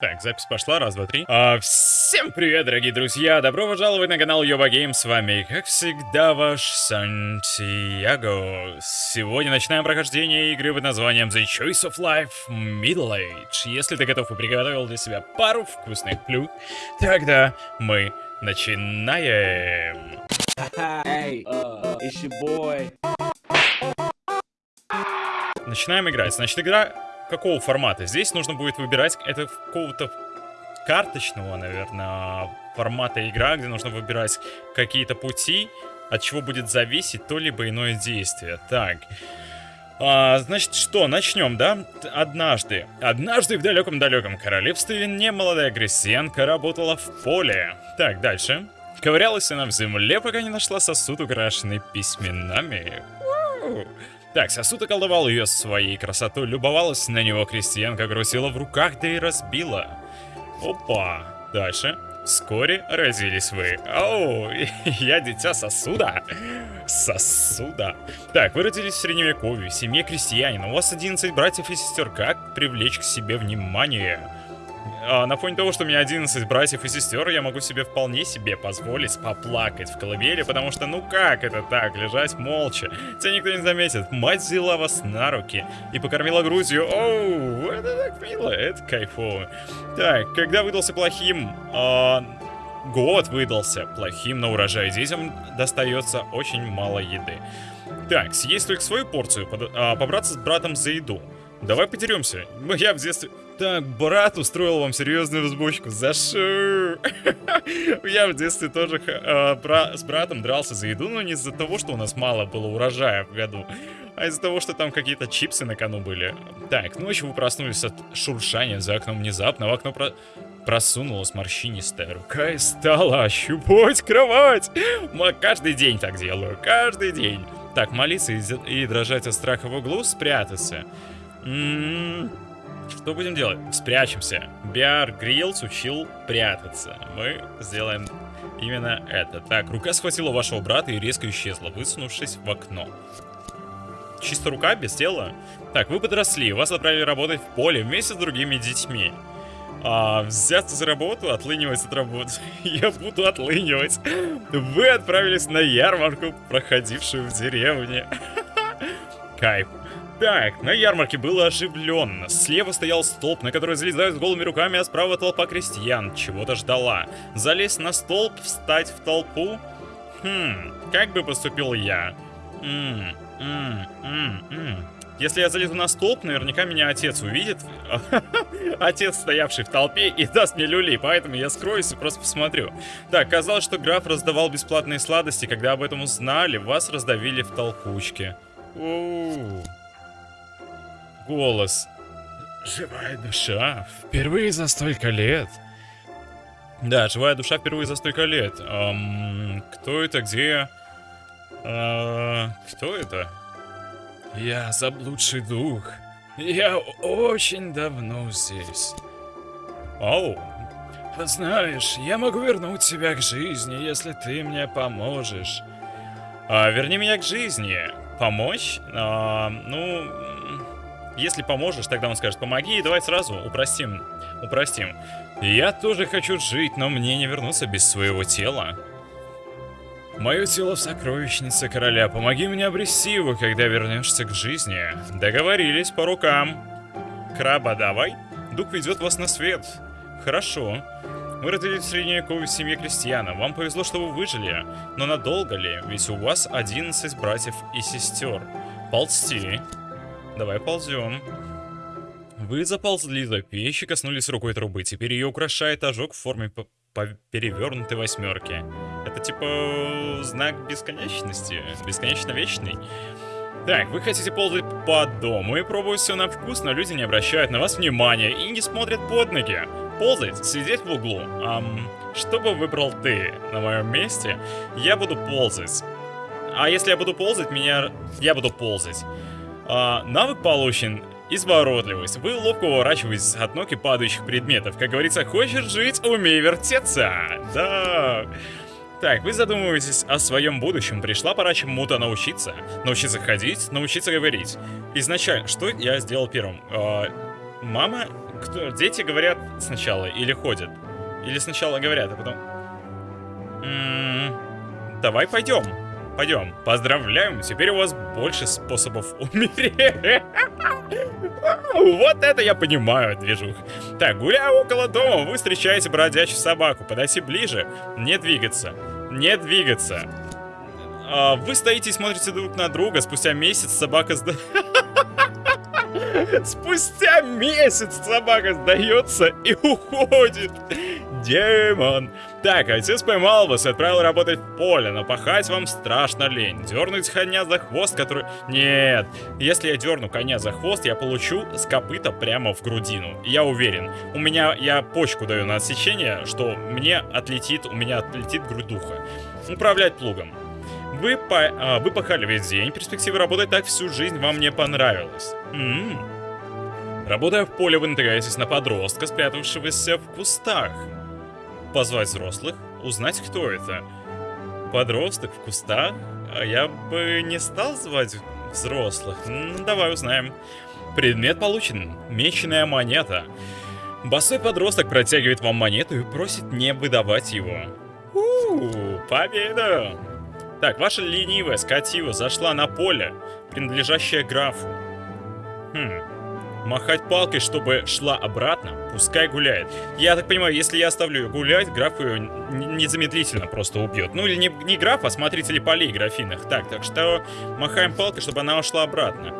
Так, запись пошла, раз, два, три. А, всем привет, дорогие друзья! Добро пожаловать на канал Йоба Гейм. С вами, как всегда, ваш Сантьяго. Сегодня начинаем прохождение игры под названием The Choice of Life Middle Age. Если ты готов и приготовил для себя пару вкусных плюх, тогда мы начинаем. Hey, uh, your boy. Начинаем играть. Значит, игра какого формата? Здесь нужно будет выбирать это какого-то карточного, наверное, формата игра, где нужно выбирать какие-то пути, от чего будет зависеть то либо иное действие. Так. А, значит, что, начнем, да? Однажды, однажды в далеком-далеком королевстве немолодая крестьянка работала в поле. Так, дальше. Ковырялась она в земле, пока не нашла сосуд, украшенный письменами. У-у-у. Так, сосуд околдовал ее своей красотой, любовалась на него крестьянка, крутила в руках, да и разбила. Опа. Дальше. Вскоре родились вы. Оу, я дитя сосуда. Сосуда. Так, вы родились в средневековье, в семье крестьянина. У вас 11 братьев и сестер. Как привлечь к себе внимание? А, на фоне того, что у меня 11 братьев и сестер, я могу себе вполне себе позволить поплакать в колыбели, потому что ну как это так, лежать молча? Тебя никто не заметит. Мать взяла вас на руки и покормила грудью. Оу, это так мило, это кайфово. Так, когда выдался плохим... А, год выдался плохим на урожай. Детям достается очень мало еды. Так, съесть только свою порцию, под, а, побраться с братом за еду. Давай потеремся. Я в детстве... Так, брат устроил вам серьезную взбучку. За что? Я в детстве тоже э, с братом дрался за еду, но не из-за того, что у нас мало было урожая в году, а из-за того, что там какие-то чипсы на кону были. Так, ночью вы проснулись от шуршания за окном внезапно. В окно про... просунулась морщинистая рука и стала ощупывать кровать. Мы каждый день так делаю, каждый день. Так, молиться и, и дрожать от страха в углу, спрятаться. М -м -м. Что будем делать? Спрячемся. Биар Гриллс учил прятаться. Мы сделаем именно это. Так, рука схватила вашего брата и резко исчезла, высунувшись в окно. Чисто рука, без тела? Так, вы подросли, вас отправили работать в поле вместе с другими детьми. А, взяться за работу, отлынивать от работы. Я буду отлынивать. Вы отправились на ярмарку, проходившую в деревне. Кайф. Так, на ярмарке было оживленно. Слева стоял столб, на который залезают с голыми руками, а справа толпа крестьян. Чего-то ждала. Залезть на столб, встать в толпу? Хм, как бы поступил я? Ммм, ммм, ммм, ммм. Если я залезу на столб, наверняка меня отец увидит. отец, стоявший в толпе, и даст мне люли, поэтому я скроюсь и просто посмотрю. Так, казалось, что граф раздавал бесплатные сладости, когда об этом узнали, вас раздавили в толкучке. Оу голос. Живая душа. Впервые за столько лет. Да, живая душа впервые за столько лет. Эм, кто это, где? Э, кто это? Я заблудший дух. Я очень давно здесь. Оу. Знаешь, я могу вернуть тебя к жизни, если ты мне поможешь. А, верни меня к жизни. Помочь? А, ну, если поможешь, тогда он скажет, помоги, и давай сразу упростим. Упростим. Я тоже хочу жить, но мне не вернуться без своего тела. Мое тело в сокровищнице короля. Помоги мне обрести его, когда вернешься к жизни. Договорились по рукам. Краба, давай. Дух ведет вас на свет. Хорошо. Вы родились в средневековой семье крестьяна. Вам повезло, что вы выжили. Но надолго ли? Ведь у вас 11 братьев и сестер. Ползти. Давай ползем. Вы заползли за печь и коснулись рукой трубы. Теперь ее украшает ожог в форме перевернутой восьмерки. Это типа знак бесконечности. Бесконечно вечный. Так, вы хотите ползать по дому и пробовать все на вкус, но люди не обращают на вас внимания и не смотрят под ноги. Ползать, сидеть в углу. Ам, что бы выбрал ты на моем месте? Я буду ползать. А если я буду ползать, меня... Я буду ползать. А, навык получен Изворотливость. Вы ловко уворачиваетесь от ног и падающих предметов. Как говорится, хочешь жить, умей вертеться. Да. Так, вы задумываетесь о своем будущем. Пришла пора чему-то научиться. Научиться ходить, научиться говорить. Изначально, что я сделал первым? Э, мама кто, дети говорят сначала или ходят? Или сначала говорят, а потом... М -м давай пойдем. Пойдем. Поздравляем, теперь у вас больше способов умереть. Вот это я понимаю, движух. Так, гуляя около дома, вы встречаете бродячую собаку. Подойти ближе, не двигаться. Не двигаться. А, вы стоите и смотрите друг на друга. Спустя месяц собака сда... Спустя месяц собака сдается и уходит. Демон. Так, отец поймал вас и отправил работать в поле, но пахать вам страшно лень. Дернуть коня за хвост, который... Нет, если я дерну коня за хвост, я получу с копыта прямо в грудину. Я уверен. У меня... Я почку даю на отсечение, что мне отлетит... У меня отлетит грудуха. Управлять плугом. Вы, по, а, вы пахали весь день, перспектива работать так всю жизнь вам не понравилась. М -м -м. Работая в поле, вы натыкаетесь на подростка, спрятавшегося в кустах позвать взрослых, узнать, кто это. Подросток в кустах? А я бы не стал звать взрослых. Ну, давай узнаем. Предмет получен. Меченая монета. Босой подросток протягивает вам монету и просит не выдавать его. У, победа! Так, ваша ленивая скотива зашла на поле, принадлежащее графу. Хм, махать палкой, чтобы шла обратно, пускай гуляет. Я так понимаю, если я оставлю ее гулять, граф ее незамедлительно просто убьет. Ну или не, не граф, а смотрители полей графиных. Так, так что махаем палкой, чтобы она ушла обратно.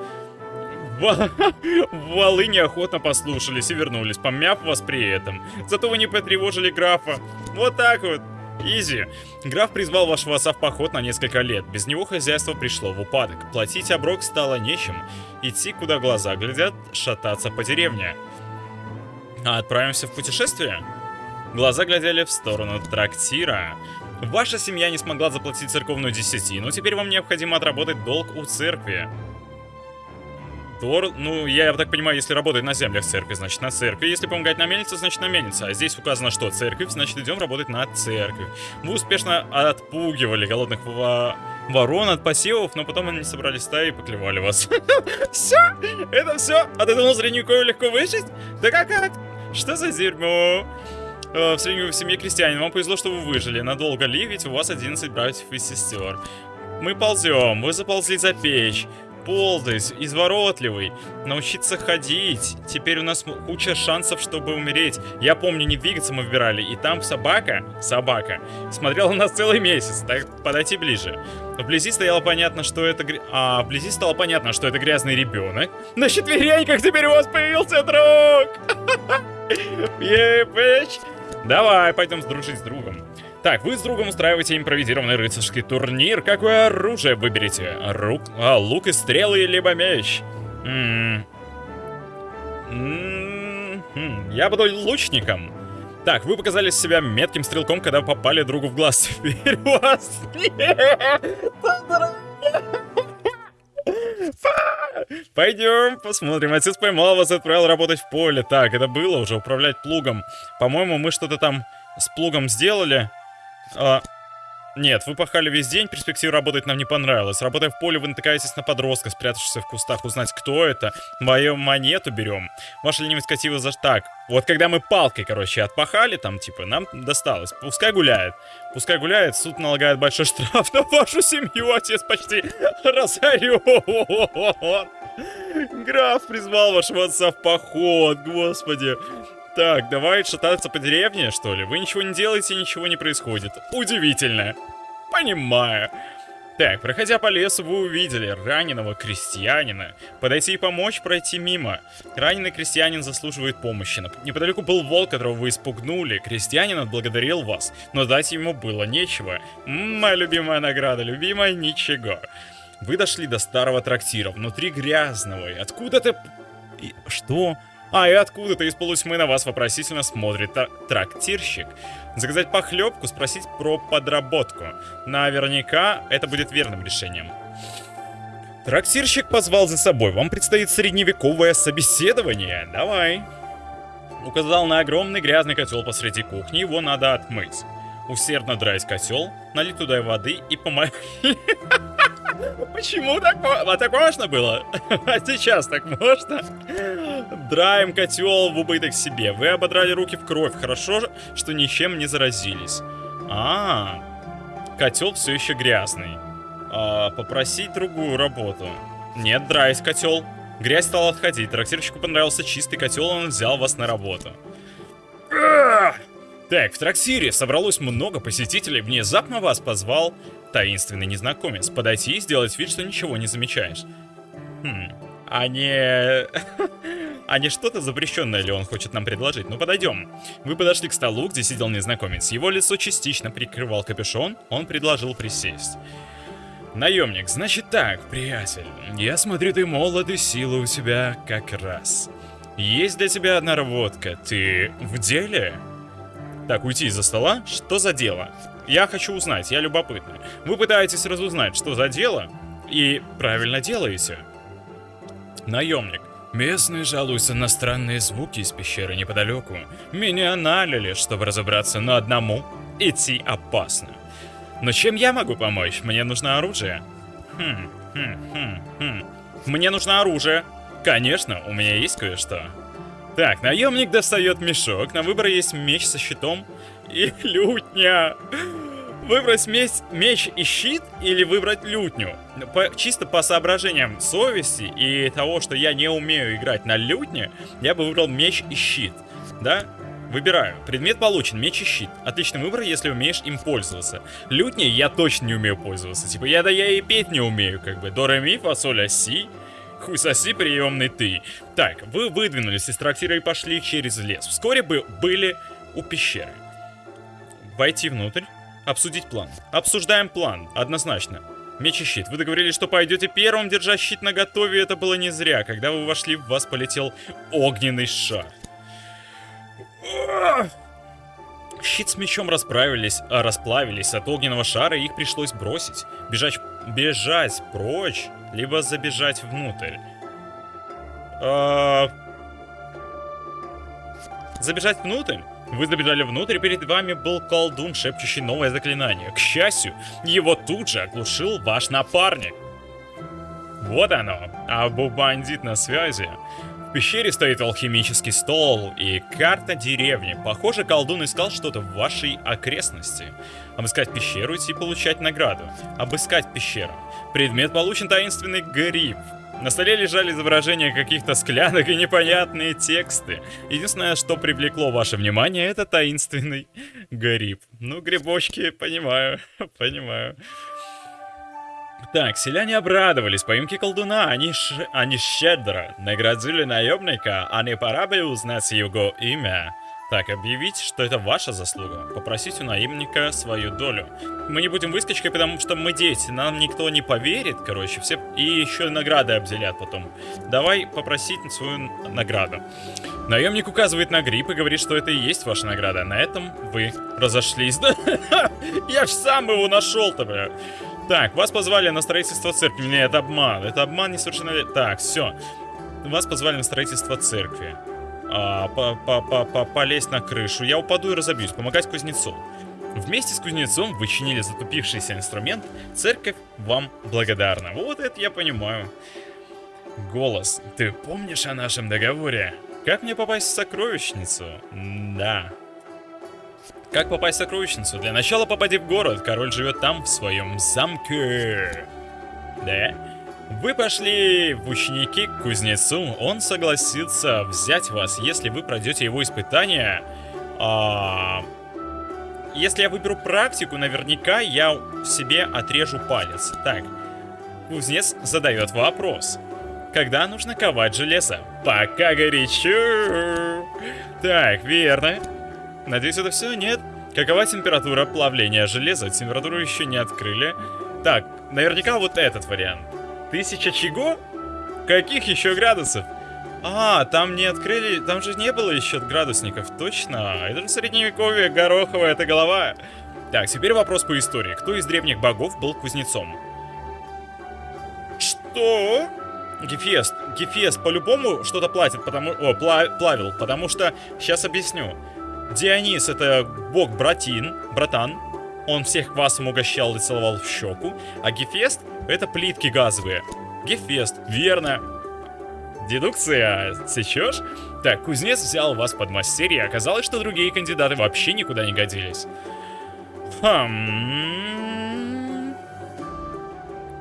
Валы неохотно послушались и вернулись, помяв вас при этом. Зато вы не потревожили графа. Вот так вот. Изи. Граф призвал вашего отца в поход на несколько лет. Без него хозяйство пришло в упадок. Платить оброк стало нечем. Идти, куда глаза глядят, шататься по деревне. А отправимся в путешествие? Глаза глядели в сторону трактира. Ваша семья не смогла заплатить церковную десятину, теперь вам необходимо отработать долг у церкви. Тор, ну, я так понимаю, если работает на землях церкви, значит на церкви. Если помогать на мельнице, значит на мельнице. А здесь указано, что церковь, значит идем работать на церковь. Вы успешно отпугивали голодных во... ворон от посевов, но потом они собрались стаи и поклевали вас. Все? Это все? От этого средневековья легко выжить? Да как? Что за дерьмо? Э, в средневековой семье крестьянин. Вам повезло, что вы выжили. Надолго ли? Ведь у вас 11 братьев и сестер. Мы ползем. Вы заползли за печь ползать, изворотливый, научиться ходить. Теперь у нас куча шансов, чтобы умереть. Я помню, не двигаться мы выбирали, и там собака, собака, смотрела нас целый месяц. Так, подойти ближе. Вблизи стояло понятно, что это... А, вблизи стало понятно, что это грязный ребенок. На четвереньках теперь у вас появился друг! Давай, пойдем дружить с другом. Так, вы с другом устраиваете импровизированный рыцарский турнир. Какое оружие выберете? Рук, а, лук и стрелы, либо меч? М -м -м Я буду лучником. Так, вы показали себя метким стрелком, когда попали другу в глаз. Теперь у вас Пойдем, посмотрим. Отец поймал вас и отправил работать в поле. Так, это было уже, управлять плугом. По-моему, мы что-то там с плугом сделали. А, нет, вы пахали весь день, перспектива работать нам не понравилась. Работая в поле, вы натыкаетесь на подростка, спрятавшегося в кустах. Узнать, кто это. Мою монету берем. Ваша ленивость скатила за... Так, вот когда мы палкой, короче, отпахали, там, типа, нам досталось. Пускай гуляет. Пускай гуляет, суд налагает большой штраф на вашу семью. Отец почти разорен. Граф призвал вашего отца в поход, господи. Так, давай шататься по деревне, что ли? Вы ничего не делаете, ничего не происходит. Удивительно. Понимаю. Так, проходя по лесу, вы увидели раненого крестьянина. Подойти и помочь, пройти мимо. Раненый крестьянин заслуживает помощи. Неподалеку был волк, которого вы испугнули. Крестьянин отблагодарил вас, но дать ему было нечего. Моя любимая награда, любимая ничего. Вы дошли до старого трактира, внутри грязного. И откуда ты... Что? А, и откуда-то из полутьмы на вас вопросительно смотрит трактирщик. Заказать похлебку, спросить про подработку. Наверняка это будет верным решением. Трактирщик позвал за собой. Вам предстоит средневековое собеседование. Давай. Указал на огромный грязный котел посреди кухни. Его надо отмыть. Усердно драть котел, налить туда воды и помыть. Почему так, а так можно было? А сейчас так можно? Драем котел в убыток себе. Вы ободрали руки в кровь. Хорошо, что ничем не заразились. А, котел все еще грязный. А, попросить другую работу. Нет, драйс котел. Грязь стала отходить. Трактирщику понравился чистый котел, он взял вас на работу. Так, в трактире собралось много посетителей. Внезапно вас позвал таинственный незнакомец. Подойти и сделать вид, что ничего не замечаешь. Хм, а не... а не что-то запрещенное ли он хочет нам предложить? Ну, подойдем. Вы подошли к столу, где сидел незнакомец. Его лицо частично прикрывал капюшон. Он предложил присесть. Наемник, значит так, приятель. Я смотрю, ты молод и силы у тебя как раз. Есть для тебя одна работка. Ты в деле? Так, уйти из-за стола? Что за дело? Я хочу узнать, я любопытный. Вы пытаетесь разузнать, что за дело, и правильно делаете. Наемник. Местные жалуются на странные звуки из пещеры неподалеку. Меня налили, чтобы разобраться, но одному идти опасно. Но чем я могу помочь? Мне нужно оружие. Хм, хм, хм, хм. Мне нужно оружие. Конечно, у меня есть кое-что. Так, наемник достает мешок. На выбор есть меч со щитом и лютня. Выбрать меч, меч и щит или выбрать лютню? По, чисто по соображениям совести и того, что я не умею играть на лютне, я бы выбрал меч и щит. Да? Выбираю. Предмет получен, меч и щит. Отличный выбор, если умеешь им пользоваться. Лютней я точно не умею пользоваться. Типа, я да я и петь не умею, как бы. До, ми, фа, соль, а, си. Хуй соси, приемный ты. Так, вы выдвинулись из трактира и пошли через лес. Вскоре бы были у пещеры. Войти внутрь, обсудить план. Обсуждаем план, однозначно. Меч и щит. Вы договорились, что пойдете первым, держа щит на готове. Это было не зря. Когда вы вошли, в вас полетел огненный шар. Щит с мечом расправились, а, расплавились от огненного шара, и их пришлось бросить. Бежать, бежать прочь, либо забежать внутрь. А... Забежать внутрь? Вы забежали внутрь, перед вами был колдун, шепчущий новое заклинание. К счастью, его тут же оглушил ваш напарник. Вот оно, Абу Бандит на связи. В пещере стоит алхимический стол и карта деревни. Похоже, колдун искал что-то в вашей окрестности. Обыскать пещеру и получать награду. Обыскать пещеру. Предмет получен таинственный гриб. На столе лежали изображения каких-то склянок и непонятные тексты. Единственное, что привлекло ваше внимание, это таинственный гриб. Ну, грибочки, понимаю, понимаю. Так, селяне обрадовались поимке колдуна, они, ш... они щедро наградили наемника, а не пора бы узнать его имя. Так, объявить, что это ваша заслуга. Попросить у наемника свою долю. Мы не будем выскочкой, потому что мы дети. Нам никто не поверит, короче. Все и еще награды обделят потом. Давай попросить свою награду. Наемник указывает на гриб и говорит, что это и есть ваша награда. На этом вы разошлись. Я ж сам его нашел-то, бля. Так, вас позвали на строительство церкви. Нет, это обман. Это обман несовершеннолетний. Так, все. Вас позвали на строительство церкви. А, по -по -по -по Полезть на крышу. Я упаду и разобьюсь. Помогать кузнецу. Вместе с кузнецом вы чинили затупившийся инструмент. Церковь вам благодарна. Вот это я понимаю. Голос. Ты помнишь о нашем договоре? Как мне попасть в сокровищницу? Да. Как попасть в сокровищницу? Для начала попади в город. Король живет там, в своем замке. Да? Вы пошли в ученики к кузнецу. Он согласится взять вас, если вы пройдете его испытания. А... Если я выберу практику, наверняка я себе отрежу палец. Так, кузнец задает вопрос. Когда нужно ковать железо? Пока горячо. Так, верно. Надеюсь, это все? Нет? Какова температура плавления железа? Температуру еще не открыли. Так, наверняка вот этот вариант. Тысяча чего? Каких еще градусов? А, там не открыли, там же не было еще градусников, точно. Это же средневековье, гороховая эта голова. Так, теперь вопрос по истории. Кто из древних богов был кузнецом? Что? Гефест. Гефест по-любому что-то платит, потому... О, пла плавил, потому что... Сейчас объясню. Дионис это бог братин, братан. Он всех квасом угощал и целовал в щеку. А Гефест это плитки газовые. Гефест, верно. Дедукция, сечешь? Так, кузнец взял вас под мастерье, оказалось, что другие кандидаты вообще никуда не годились. Хм...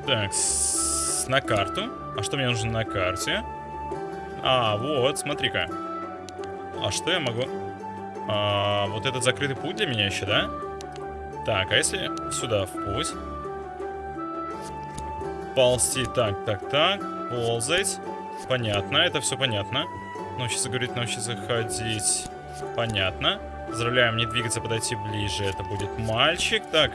Так, с... на карту. А что мне нужно на карте? А, вот, смотри-ка. А что я могу... А, вот этот закрытый путь для меня еще, да? Так, а если сюда в путь? Ползти, так, так, так. Ползать. Понятно, это все понятно. Научиться говорить, научиться ходить. Понятно. Поздравляем, не двигаться, подойти ближе. Это будет мальчик. Так.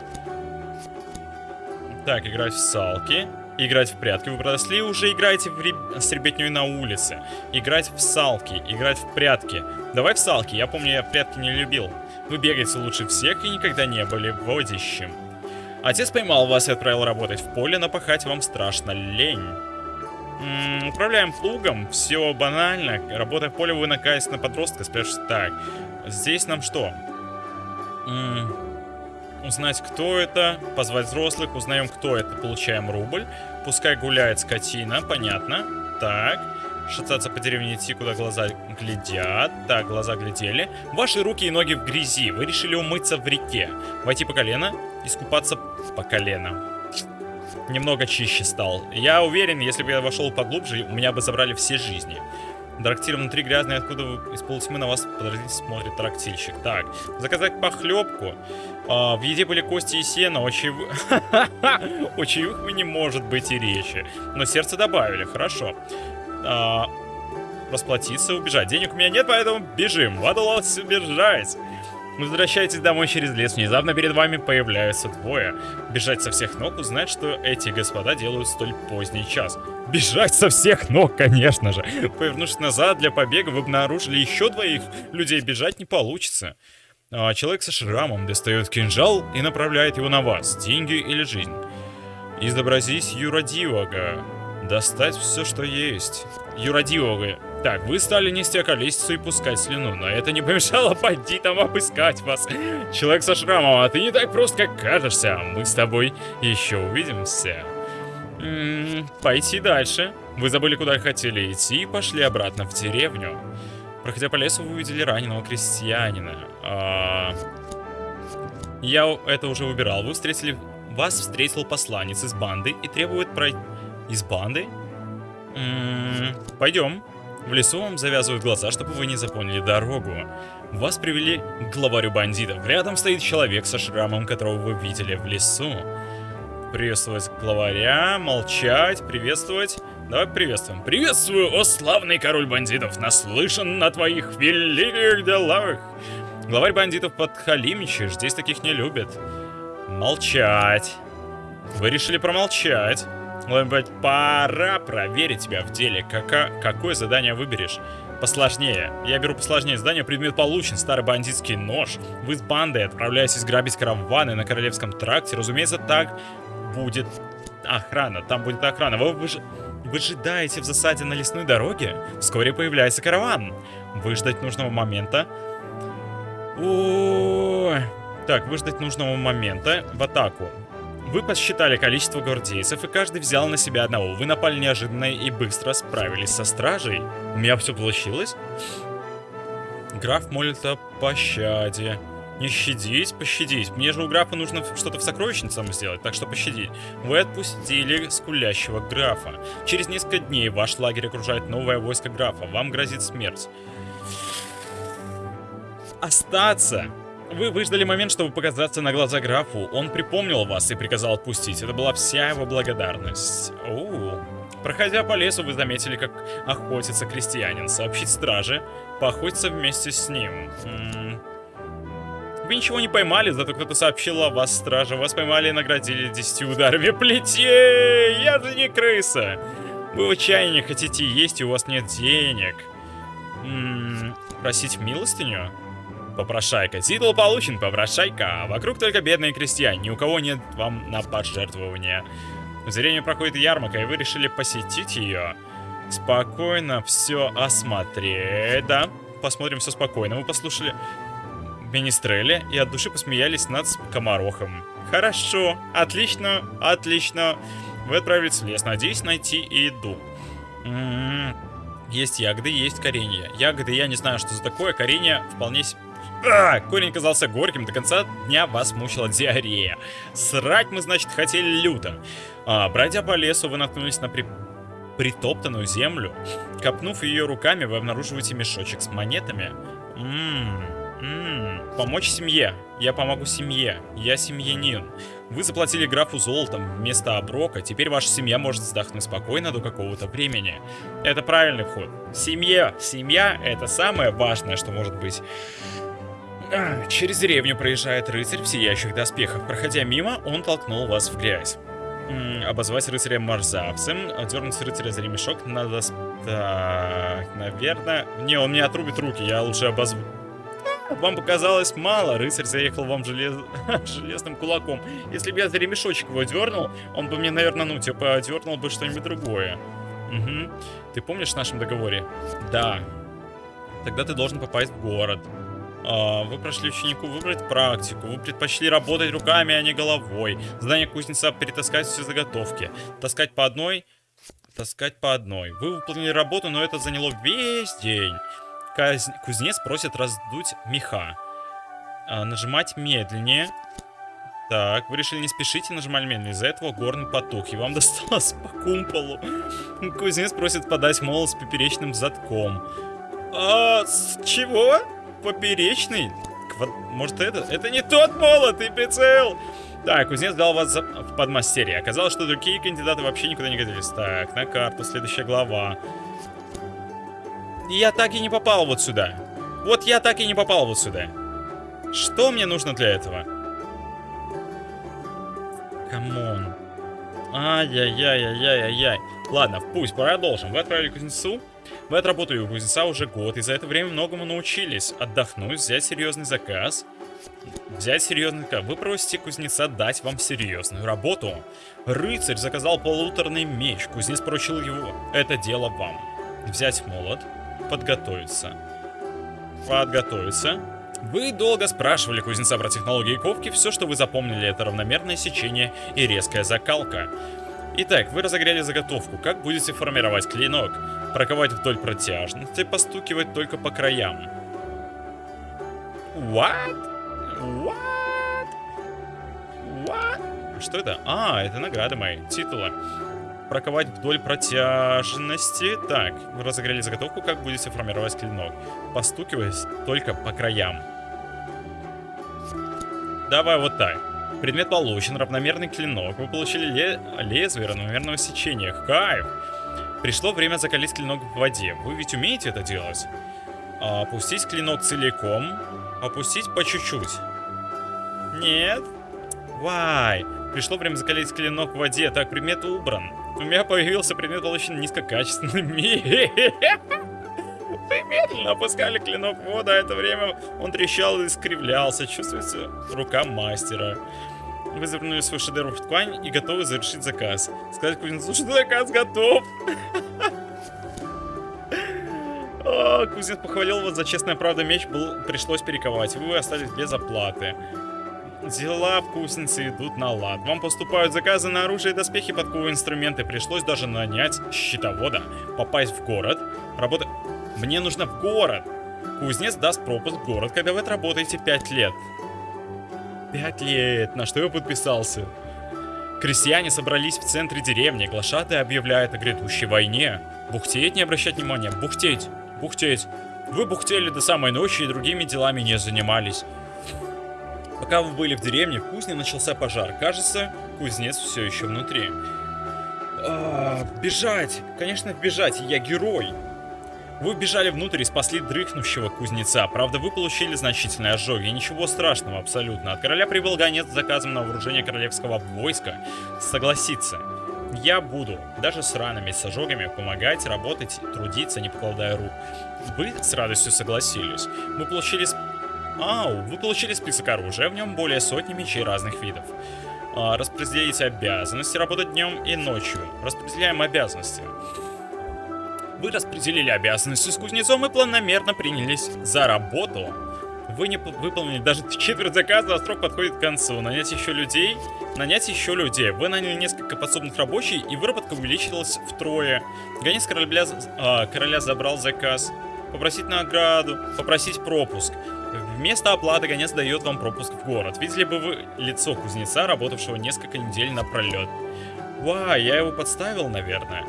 Так, играть в салки. Играть в прятки. Вы подросли, уже играете в реб... с ребятней на улице. Играть в салки. Играть в прятки. Давай в салки. Я помню, я прятки не любил. Вы бегаете лучше всех и никогда не были водящим. Отец поймал вас и отправил работать в поле, но пахать вам страшно лень. М -м, управляем плугом, все банально. Работая в поле, вы накаетесь на подростка, спрашиваете, так, здесь нам что? -м, узнать, кто это, позвать взрослых, узнаем, кто это, получаем рубль. Пускай гуляет скотина, понятно. Так, шататься по деревне идти, куда глаза глядят. Так, глаза глядели. Ваши руки и ноги в грязи. Вы решили умыться в реке. Войти по колено, искупаться по колено немного чище стал. Я уверен, если бы я вошел поглубже, у меня бы забрали все жизни. Трактир внутри грязный, откуда вы из полутьмы на вас подождите смотрит трактильщик. Так, заказать похлебку. А, в еде были кости и сено, о чаевых... не может быть и речи. Но сердце добавили, хорошо. А, расплатиться, убежать. Денег у меня нет, поэтому бежим. Ладулос убежать. Возвращаетесь домой через лес, внезапно перед вами появляются двое. Бежать со всех ног, узнать, что эти господа делают столь поздний час. Бежать со всех ног, конечно же. Повернувшись назад для побега, вы обнаружили еще двоих людей. Бежать не получится. А человек со шрамом достает кинжал и направляет его на вас. Деньги или жизнь. Изобразись юродивого. Достать все, что есть. Юродивого так, вы стали нести околесицу и пускать слюну, но это не помешало бандитам обыскать вас. Человек со шрамом, а ты не так прост, как кажешься. Мы с тобой еще увидимся. М -м, пойти дальше. Вы забыли, куда хотели идти и пошли обратно в деревню. Проходя по лесу, вы увидели раненого крестьянина. А... Я это уже выбирал. Вы встретили... Вас встретил посланец из банды и требует пройти... Из банды? М -м, пойдем. В лесу вам завязывают глаза, чтобы вы не запомнили дорогу. Вас привели к главарю бандитов. Рядом стоит человек со шрамом, которого вы видели в лесу. Приветствовать главаря, молчать, приветствовать. Давай приветствуем. Приветствую, о славный король бандитов, наслышан на твоих великих делах. Главарь бандитов подхалимничаешь, здесь таких не любят. Молчать. Вы решили промолчать. Может пора проверить тебя в деле. Кака какое задание выберешь? Посложнее. Я беру посложнее. Задание предмет получен. Старый бандитский нож. Вы с бандой отправляетесь грабить караваны на Королевском тракте. Разумеется, так будет охрана. Там будет охрана. Вы, вы, вы ожидаете в засаде на лесной дороге? Вскоре появляется караван. Выждать нужного момента. О, Так, выждать нужного момента в атаку. Вы посчитали количество гвардейцев, и каждый взял на себя одного. Вы напали неожиданно и быстро справились со стражей. У меня все получилось? Граф молит о пощаде. Не щадить, пощадить. Мне же у графа нужно что-то в сокровищницам сделать, так что пощадить. Вы отпустили скулящего графа. Через несколько дней ваш лагерь окружает новое войско графа. Вам грозит смерть. Остаться вы выждали момент, чтобы показаться на глаза графу. Он припомнил вас и приказал отпустить. Это была вся его благодарность. Оу. Проходя по лесу, вы заметили, как охотится крестьянин. Сообщить страже, поохотиться вместе с ним. М -м вы ничего не поймали, зато кто-то сообщил о вас страже. Вас поймали и наградили 10 ударами плетей. Я же не крыса. Вы в отчаянии хотите есть, и у вас нет денег. Просить милостыню? Попрошайка. Титул получен, попрошайка. Вокруг только бедные крестьяне. Ни у кого нет вам на пожертвование. В зрении проходит ярмарка, и вы решили посетить ее. Спокойно все осмотреть. Да, посмотрим все спокойно. Мы послушали Министрели и от души посмеялись над комарохом. Хорошо, отлично, отлично. Вы отправились в лес. Надеюсь найти еду. М -м -м. Есть ягоды, есть коренья. Ягоды я не знаю, что за такое. Коренья вполне... А, корень оказался горьким. До конца дня вас мучила диарея. Срать мы, значит, хотели люто. А, бродя по лесу, вы наткнулись на при... притоптанную землю. Копнув ее руками, вы обнаруживаете мешочек с монетами. Ммм, ммм, помочь семье. Я помогу семье. Я семьянин. Вы заплатили графу золотом вместо оброка. Теперь ваша семья может вздохнуть спокойно до какого-то времени. Это правильный вход. Семья. Семья — это самое важное, что может быть. А, Через деревню проезжает рыцарь в сияющих доспехах. Проходя мимо, он толкнул вас в грязь. Обозвать рыцаря мерзавцем, дернуть рыцаря за ремешок надо... Так, наверное... Не, он мне отрубит руки, я лучше обозву... А, Вам показалось мало, рыцарь заехал вам желез... железным кулаком. Если бы я за ремешочек его дернул, он бы мне, наверное, ну, типа, дернул бы что-нибудь другое. Угу. Ты помнишь в нашем договоре? Да. Тогда ты должен попасть в город. А, Вы прошли ученику выбрать практику. Вы предпочли работать руками, а не головой. Здание кузнеца перетаскать все заготовки. Таскать по одной, таскать по одной. Вы выполнили работу, но это заняло весь день. Каз- Кузнец просит раздуть меха. А, нажимать медленнее. Так, вы решили не спешить и нажимали медленно. Из-за этого горный потух, и вам досталось по кумполу. Кузнец просит подать молот с поперечным затком. А, с чего? Поперечный? Квад- Может это? Это не тот молот и прицел! Так, кузнец дал вас в подмастерье. Оказалось, что другие кандидаты вообще никуда не годились. Так, на карту, следующая глава. Я так и не попал вот сюда. Вот я так и не попал вот сюда. Что мне нужно для этого? Come on. Ай-яй-яй-яй-яй-яй. Ладно, пусть, продолжим. Вы отправили кузнецу. Вы отработали у кузнеца уже год, и за это время многому научились. Отдохнуть, взять серьезный заказ. Взять серьезный заказ. Вы просите кузнеца дать вам серьезную работу. Рыцарь заказал полуторный меч. Кузнец поручил его. Это дело вам. Взять молот. Подготовиться. Подготовиться. Вы долго спрашивали кузнеца про технологии ковки. Все, что вы запомнили, это равномерное сечение и резкая закалка. Итак, вы разогрели заготовку. Как будете формировать клинок? Проковать вдоль протяжности, постукивать только по краям. What? What? What? Что это? А, это награды мои, титулы. Проковать вдоль протяжности. Так, вы разогрели заготовку, как будете формировать клинок? Постукивать только по краям. Давай вот так. Предмет получен, равномерный клинок. Вы получили ле- лезвие равномерного сечения. Кайф! Пришло время закалить клинок в воде. Вы ведь умеете это делать? А, Опустить клинок целиком. Опустить по чуть-чуть. Нет? Вай. Пришло время закалить клинок в воде. Так, предмет убран. У меня появился предмет, получен низкокачественный. Вы медленно опускали клинок в воду, а это время он трещал и искривлялся. Чувствуется рука мастера. Вы завернули свой шедевр в ткань и готовы завершить заказ. Сказать кузнецу, что заказ готов. Кузнец похвалил вас за честная правда меч, был, пришлось перековать. Вы остались без оплаты. Дела в кузнице идут на лад. Вам поступают заказы на оружие и доспехи, подковы, инструменты. Пришлось даже нанять счетовода, попасть в город. Работа... Мне нужно в город. Кузнец даст пропуск в город, когда вы отработаете 5 лет. 5 лет. На что я подписался? Крестьяне собрались в центре деревни. Глашатый объявляет о грядущей войне. Бухтеть, не обращать внимания. Бухтеть. Бухтеть. Вы бухтели до самой ночи и другими делами не занимались. Пока вы были в деревне, в кузне начался пожар. Кажется, кузнец все еще внутри. А, бежать! Конечно, бежать, я герой! Вы бежали внутрь и спасли дрыхнущего кузнеца. Правда, вы получили значительные ожоги. Ничего страшного абсолютно. От короля прибыл гонец с заказом на вооружение королевского войска. Согласиться. Я буду, даже с ранами, с ожогами, помогать, работать, трудиться, не покладая рук. Вы с радостью согласились. Мы получили... Ау, вы получили список оружия, в нем более сотни мечей разных видов. А, обязанности работать днем и ночью. Распределяем обязанности. Вы распределили обязанности с кузнецом и планомерно принялись за работу. Вы не выполнили даже четверть заказа, а срок подходит к концу. Нанять еще людей. Нанять еще людей. Вы наняли несколько подсобных рабочих, и выработка увеличилась втрое. Гонец короля, а, короля забрал заказ. Попросить награду, попросить пропуск. Вместо оплаты гонец дает вам пропуск в город. Видели бы вы лицо кузнеца, работавшего несколько недель напролет. Ва, я его подставил, наверное.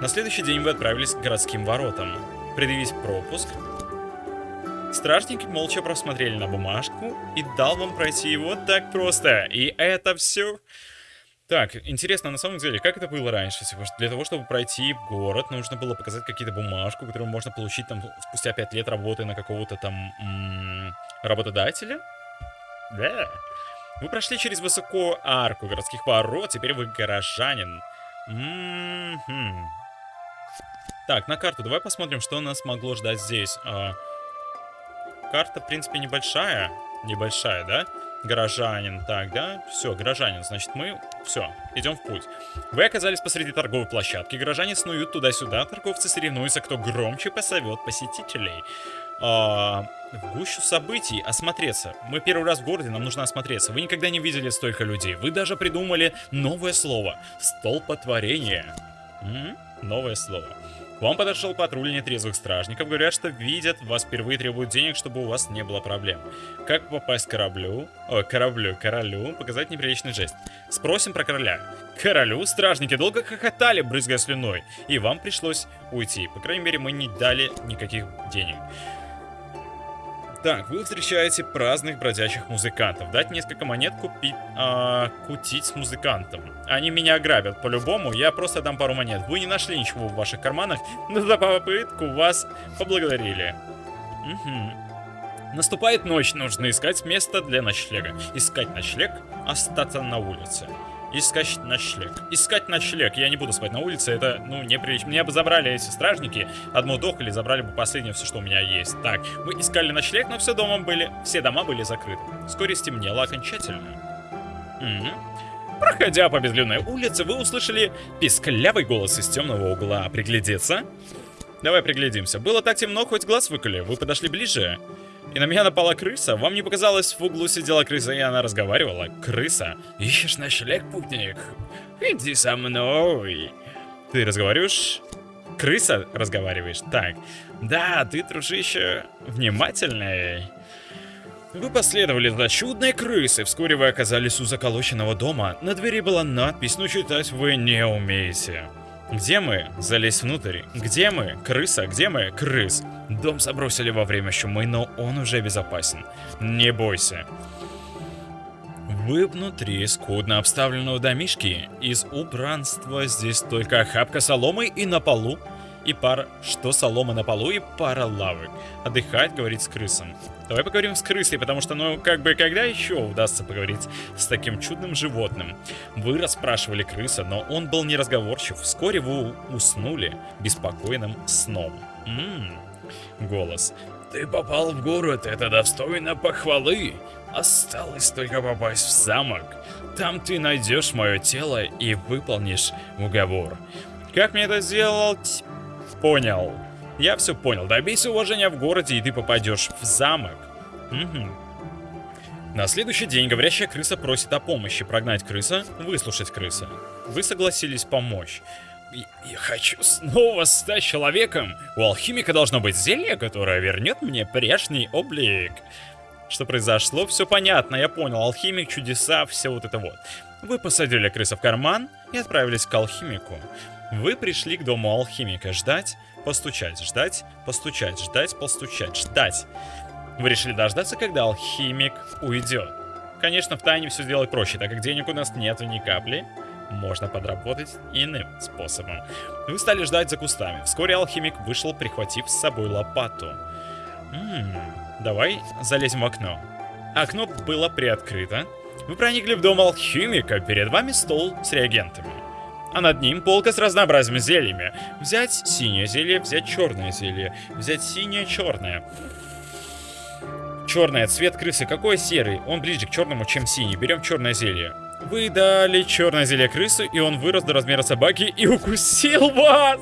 На следующий день вы отправились к городским воротам. Предъявить пропуск, Стражники молча просмотрели на бумажку и дал вам пройти вот так просто. И это все. Так, интересно, на самом деле, как это было раньше? Типа, для того, чтобы пройти город, нужно было показать какие-то бумажку, которую можно получить там спустя 5 лет работы на какого-то там -м, работодателя. Да. Вы прошли через высокую арку городских ворот, теперь вы горожанин. М -м -м. Так, на карту давай посмотрим, что нас могло ждать здесь. А, Карта, в принципе, небольшая. Небольшая, да? Горожанин. Так, да? Все, горожанин. Значит, мы... Все, идем в путь. Вы оказались посреди торговой площадки. Горожане снуют туда-сюда. Торговцы соревнуются, кто громче посовет посетителей. А, в гущу событий осмотреться. Мы первый раз в городе, нам нужно осмотреться. Вы никогда не видели столько людей. Вы даже придумали новое слово. Столпотворение. М -м? Новое слово. К вам подошел патруль нетрезвых стражников. Говорят, что видят, вас впервые требуют денег, чтобы у вас не было проблем. Как попасть к кораблю? О, кораблю, королю. Показать неприличный жест. Спросим про короля. Королю стражники долго хохотали, брызгая слюной. И вам пришлось уйти. По крайней мере, мы не дали никаких денег. Так, вы встречаете праздных бродячих музыкантов. Дать несколько монет, купить, а, кутить с музыкантом. Они меня ограбят по-любому, я просто дам пару монет. Вы не нашли ничего в ваших карманах, но за попытку вас поблагодарили. Угу. Наступает ночь, нужно искать место для ночлега. Искать ночлег, остаться на улице. Искать ночлег. Искать ночлег. Я не буду спать на улице, это, ну, неприлично. Меня бы забрали эти стражники, одну дох или забрали бы последнее все, что у меня есть. Так, мы искали ночлег, но все дома были, все дома были закрыты. Вскоре стемнело окончательно. Угу. Проходя по безлюдной улице, вы услышали писклявый голос из темного угла. Приглядеться? Давай приглядимся. Было так темно, хоть глаз выколи. Вы подошли ближе? И на меня напала крыса. Вам не показалось, в углу сидела крыса, и она разговаривала? Крыса? Ищешь ночлег, путник? Иди со мной. Ты разговариваешь? Крыса разговариваешь? Так. Да, ты, дружище, внимательный. Вы последовали за чудной крысой. Вскоре вы оказались у заколоченного дома. На двери была надпись, но читать вы не умеете. Где мы? Залезь внутрь. Где мы? Крыса. Где мы? Крыс. Дом забросили во время чумы, но он уже безопасен. Не бойся. Вы внутри скудно обставленного домишки. Из убранства здесь только охапка соломы и на полу и пара... Что солома на полу и пара лавок. Отдыхать, говорить с крысом. Давай поговорим с крысой, потому что, ну, как бы, когда еще удастся поговорить с таким чудным животным? Вы расспрашивали крыса, но он был неразговорчив. Вскоре вы уснули беспокойным сном. Ммм, голос. Ты попал в город, это достойно похвалы. Осталось только попасть в замок. Там ты найдешь мое тело и выполнишь уговор. Как мне это сделать? Понял. Я все понял. Добейся уважения в городе, и ты попадешь в замок. Угу. На следующий день говорящая крыса просит о помощи. Прогнать крыса, выслушать крыса. Вы согласились помочь. Я хочу снова стать человеком. У алхимика должно быть зелье, которое вернет мне прежний облик. Что произошло, все понятно, я понял. Алхимик, чудеса, все вот это вот. Вы посадили крыса в карман и отправились к алхимику. Вы пришли к дому алхимика ждать, постучать, ждать, постучать, ждать, постучать, ждать. Вы решили дождаться, когда алхимик уйдет. Конечно, в тайне все сделать проще, так как денег у нас нету ни капли. Можно подработать иным способом. Вы стали ждать за кустами. Вскоре алхимик вышел, прихватив с собой лопату. Ммм, давай залезем в окно. Окно было приоткрыто. Вы проникли в дом алхимика, перед вами стол с реагентами а над ним полка с разнообразными зельями. Взять синее зелье, взять черное зелье, взять синее, черное. Черное, цвет крысы какой серый? Он ближе к черному, чем синий. Берем черное зелье. Вы дали черное зелье крысы, и он вырос до размера собаки и укусил вас!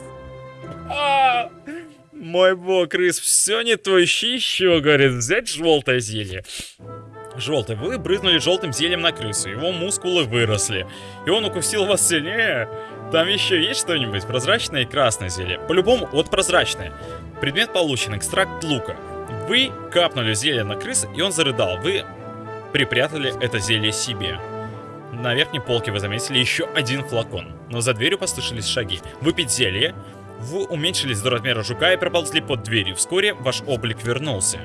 А! Мой бог, крыс, все не то, ищи еще, говорит, взять желтое зелье. Желтый, вы брызнули желтым зельем на крысу, его мускулы выросли, и он укусил вас сильнее. Там еще есть что-нибудь? Прозрачное и красное зелье. По-любому, вот прозрачное. Предмет получен, экстракт лука. Вы капнули зелье на крысу, и он зарыдал. Вы припрятали это зелье себе. На верхней полке вы заметили еще один флакон, но за дверью послышались шаги. Выпить зелье, вы уменьшились до размера жука и проползли под дверью. Вскоре ваш облик вернулся.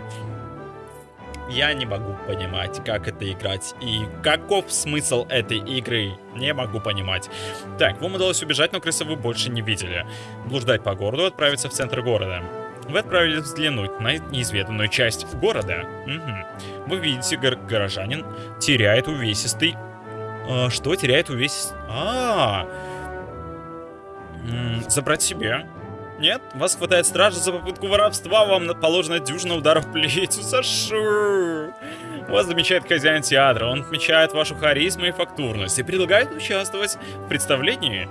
Я не могу понимать, как это играть и каков смысл этой игры. Не могу понимать. Так, вам удалось убежать, но крысы вы больше не видели. Блуждать по городу, отправиться в центр города. Вы отправились взглянуть на неизведанную часть города. Угу. Вы видите, гор горожанин теряет увесистый... А, что теряет увесистый... А, -а, -а. Забрать себе. Нет, вас хватает стража за попытку воровства, вам положено дюжина ударов плечу. Сашу! Вас замечает хозяин театра, он отмечает вашу харизму и фактурность и предлагает участвовать в представлении.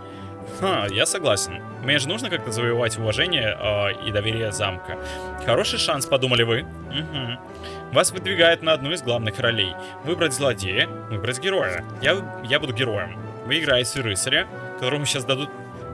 Ха, я согласен. Мне же нужно как-то завоевать уважение э, и доверие замка. Хороший шанс, подумали вы. Угу. Вас выдвигает на одну из главных ролей. Выбрать злодея, выбрать героя. Я, я буду героем. Вы играете рыцаря, которому сейчас дадут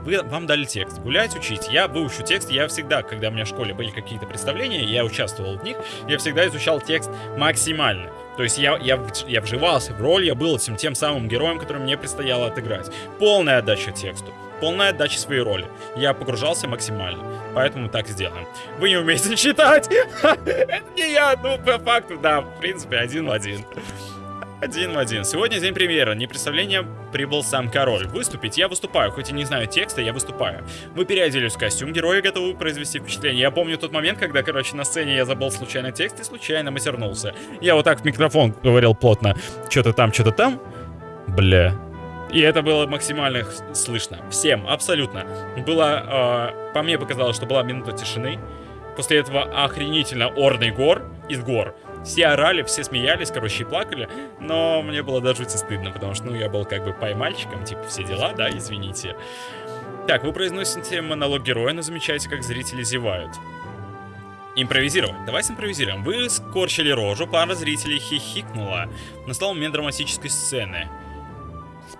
вы, вам дали текст. Гулять, учить. Я выучу текст. Я всегда, когда у меня в школе были какие-то представления, я участвовал в них, я всегда изучал текст максимально. То есть я, я, я вживался в роль, я был этим тем самым героем, который мне предстояло отыграть. Полная отдача тексту. Полная отдача своей роли. Я погружался максимально. Поэтому так сделаем. Вы не умеете читать! Это не я, ну по факту, да, в принципе, один в один. Один в один. Сегодня день премьеры. Не представление прибыл сам король. Выступить я выступаю. Хоть и не знаю текста, я выступаю. Мы переоделись в костюм героя, готовы произвести впечатление. Я помню тот момент, когда, короче, на сцене я забыл случайно текст и случайно матернулся. Я вот так в микрофон говорил плотно. Что-то там, что-то там. Бля. И это было максимально слышно. Всем, абсолютно. Было, э, по мне показалось, что была минута тишины. После этого охренительно орный гор из гор. Все орали, все смеялись, короче, и плакали. Но мне было даже стыдно, потому что, ну, я был как бы поймальчиком, типа, все дела, да, извините. Так, вы произносите монолог героя, но замечаете, как зрители зевают. Импровизировать. Давайте импровизируем. Вы скорчили рожу, пара зрителей хихикнула. Настал момент драматической сцены.